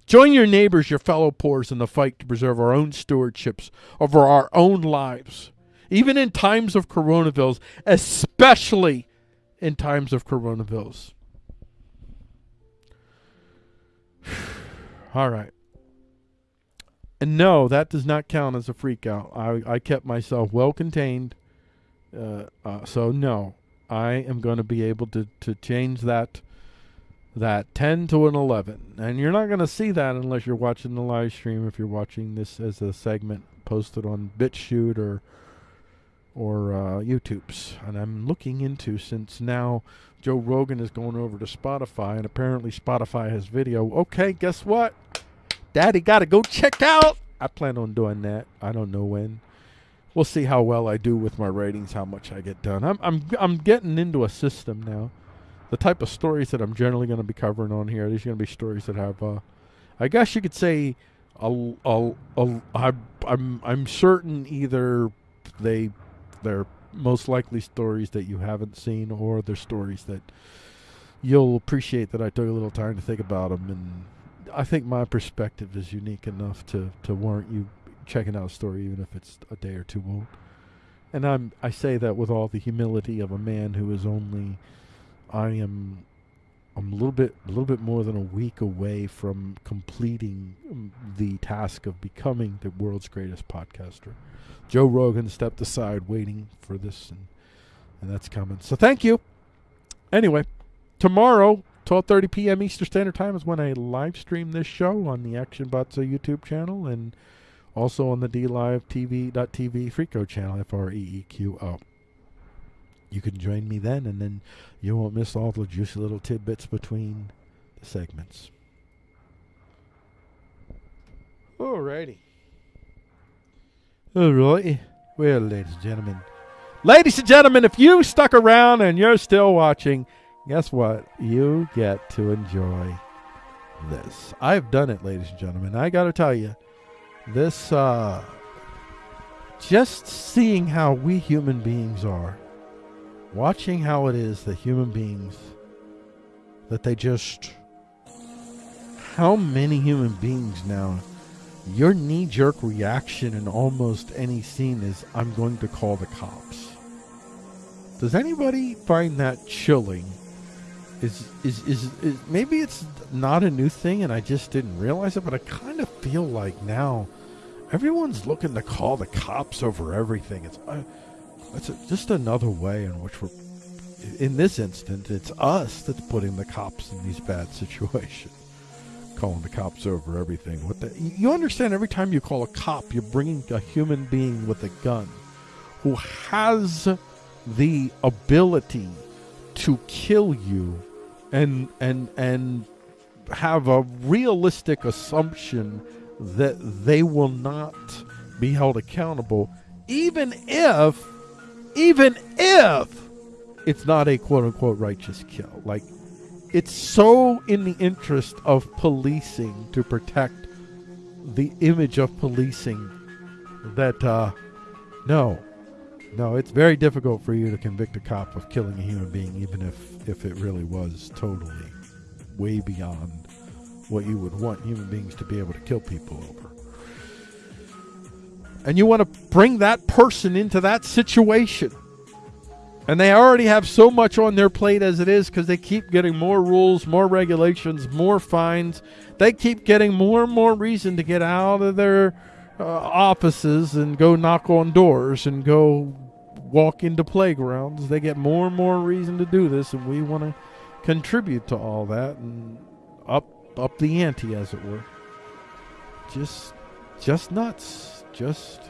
Join your neighbors, your fellow poors, in the fight to preserve our own stewardships over our own lives, even in times of coronavirus, especially in times of coronavirus. All right. And no, that does not count as a freak out. I, I kept myself well contained. Uh, uh, so no, I am going to be able to, to change that that 10 to an 11. And you're not going to see that unless you're watching the live stream if you're watching this as a segment posted on BitChute or or uh, YouTube's. And I'm looking into since now Joe Rogan is going over to Spotify and apparently Spotify has video. Okay, guess what? Daddy got to go check out. I plan on doing that. I don't know when. We'll see how well I do with my ratings, how much I get done. I'm I'm I'm getting into a system now. The type of stories that I'm generally going to be covering on here, these are going to be stories that have, uh, I guess you could say, a, a, a, I, I'm I'm certain either they they're most likely stories that you haven't seen, or they're stories that you'll appreciate that I took a little time to think about them and I think my perspective is unique enough to, to warrant you checking out a story, even if it's a day or two old. And I'm I say that with all the humility of a man who is only I am I'm a little bit a little bit more than a week away from completing um, the task of becoming the world's greatest podcaster. Joe Rogan stepped aside waiting for this and and that's coming. So thank you. Anyway, tomorrow 12:30 p.m. Eastern Standard Time is when I live stream this show on the Action Bots YouTube channel and also on the DLiveTV.tv Freeqo channel, F R E E Q O. You can join me then, and then you won't miss all the juicy little tidbits between the segments. Alrighty. Alrighty. Well, ladies and gentlemen. Ladies and gentlemen, if you stuck around and you're still watching, guess what? You get to enjoy this. I've done it, ladies and gentlemen. I got to tell you, this, uh, just seeing how we human beings are, watching how it is that human beings, that they just, how many human beings now, your knee jerk reaction in almost any scene is, I'm going to call the cops. Does anybody find that chilling? Is, is is is maybe it's not a new thing and I just didn't realize it, but I kind of feel like now everyone's looking to call the cops over everything. It's uh, it's a, just another way in which we're. In this instance, it's us that's putting the cops in these bad situations, calling the cops over everything. What the, you understand? Every time you call a cop, you're bringing a human being with a gun, who has the ability to kill you and and and have a realistic assumption that they will not be held accountable even if even if it's not a quote unquote righteous kill like it's so in the interest of policing to protect the image of policing that uh no no, it's very difficult for you to convict a cop of killing a human being, even if, if it really was totally way beyond what you would want human beings to be able to kill people over. And you want to bring that person into that situation. And they already have so much on their plate as it is because they keep getting more rules, more regulations, more fines. They keep getting more and more reason to get out of their uh, offices and go knock on doors and go walk into playgrounds. They get more and more reason to do this, and we want to contribute to all that. And up up the ante, as it were. Just, just nuts. Just,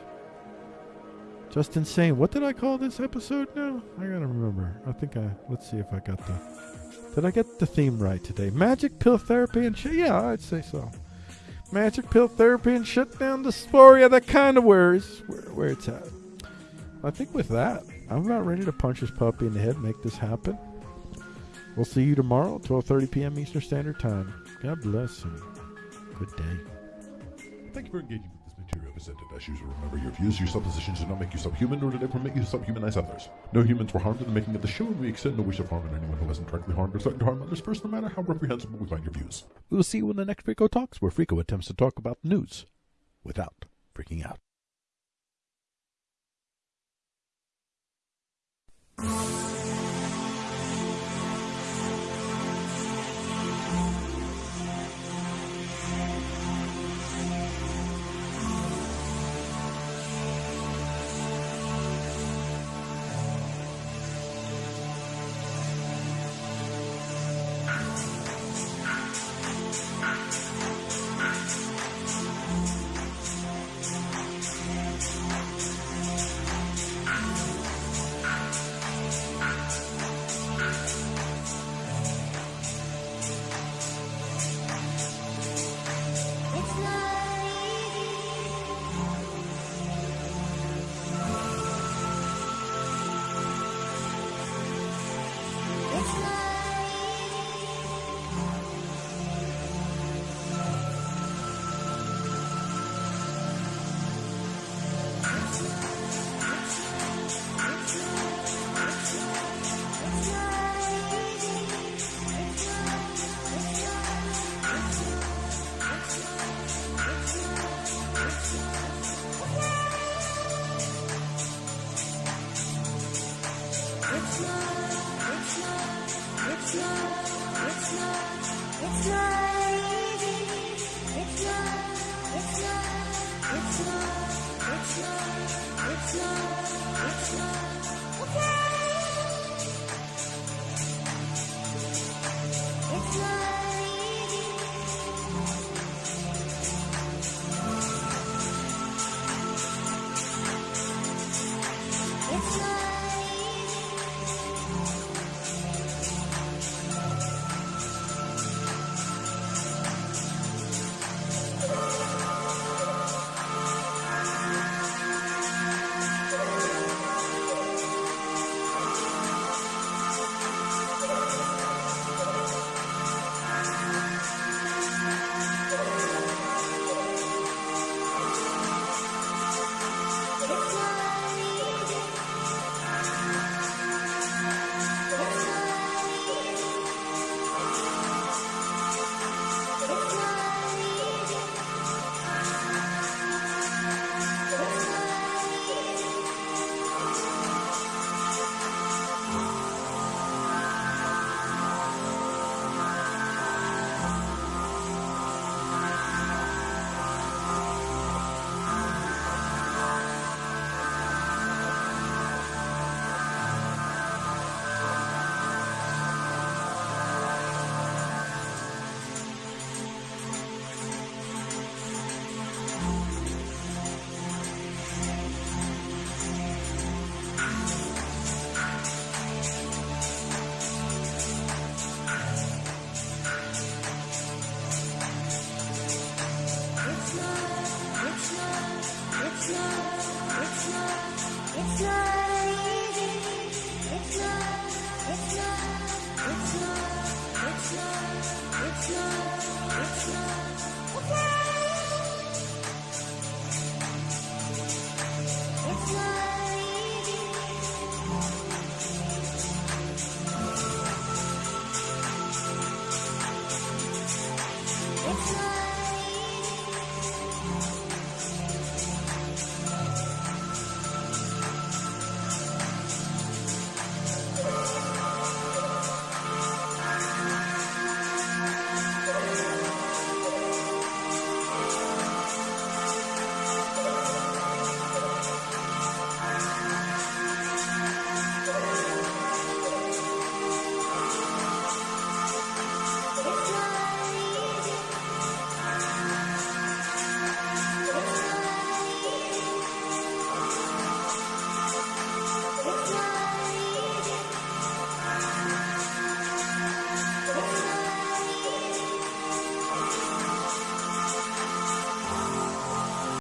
just insane. What did I call this episode now? I gotta remember. I think I. Let's see if I got the. Did I get the theme right today? Magic pill therapy and shit. Yeah, I'd say so. Magic pill therapy and shut down dysphoria. That kind of where is where, where it's at. I think with that, I'm about ready to punch this puppy in the head, and make this happen. We'll see you tomorrow, 12:30 p.m. Eastern Standard Time. God bless you. good day. Thank you for engaging criteria presented as should Remember, your views, your suppositions do not make you subhuman, nor do they permit you to subhumanize others. No humans were harmed in the making of the show, and we extend no wish of harm on anyone who hasn't directly harmed or threatened to harm others first, no matter how reprehensible we find your views. We will see you in the next Freeqo Talks, where Freeqo attempts to talk about the news without freaking out.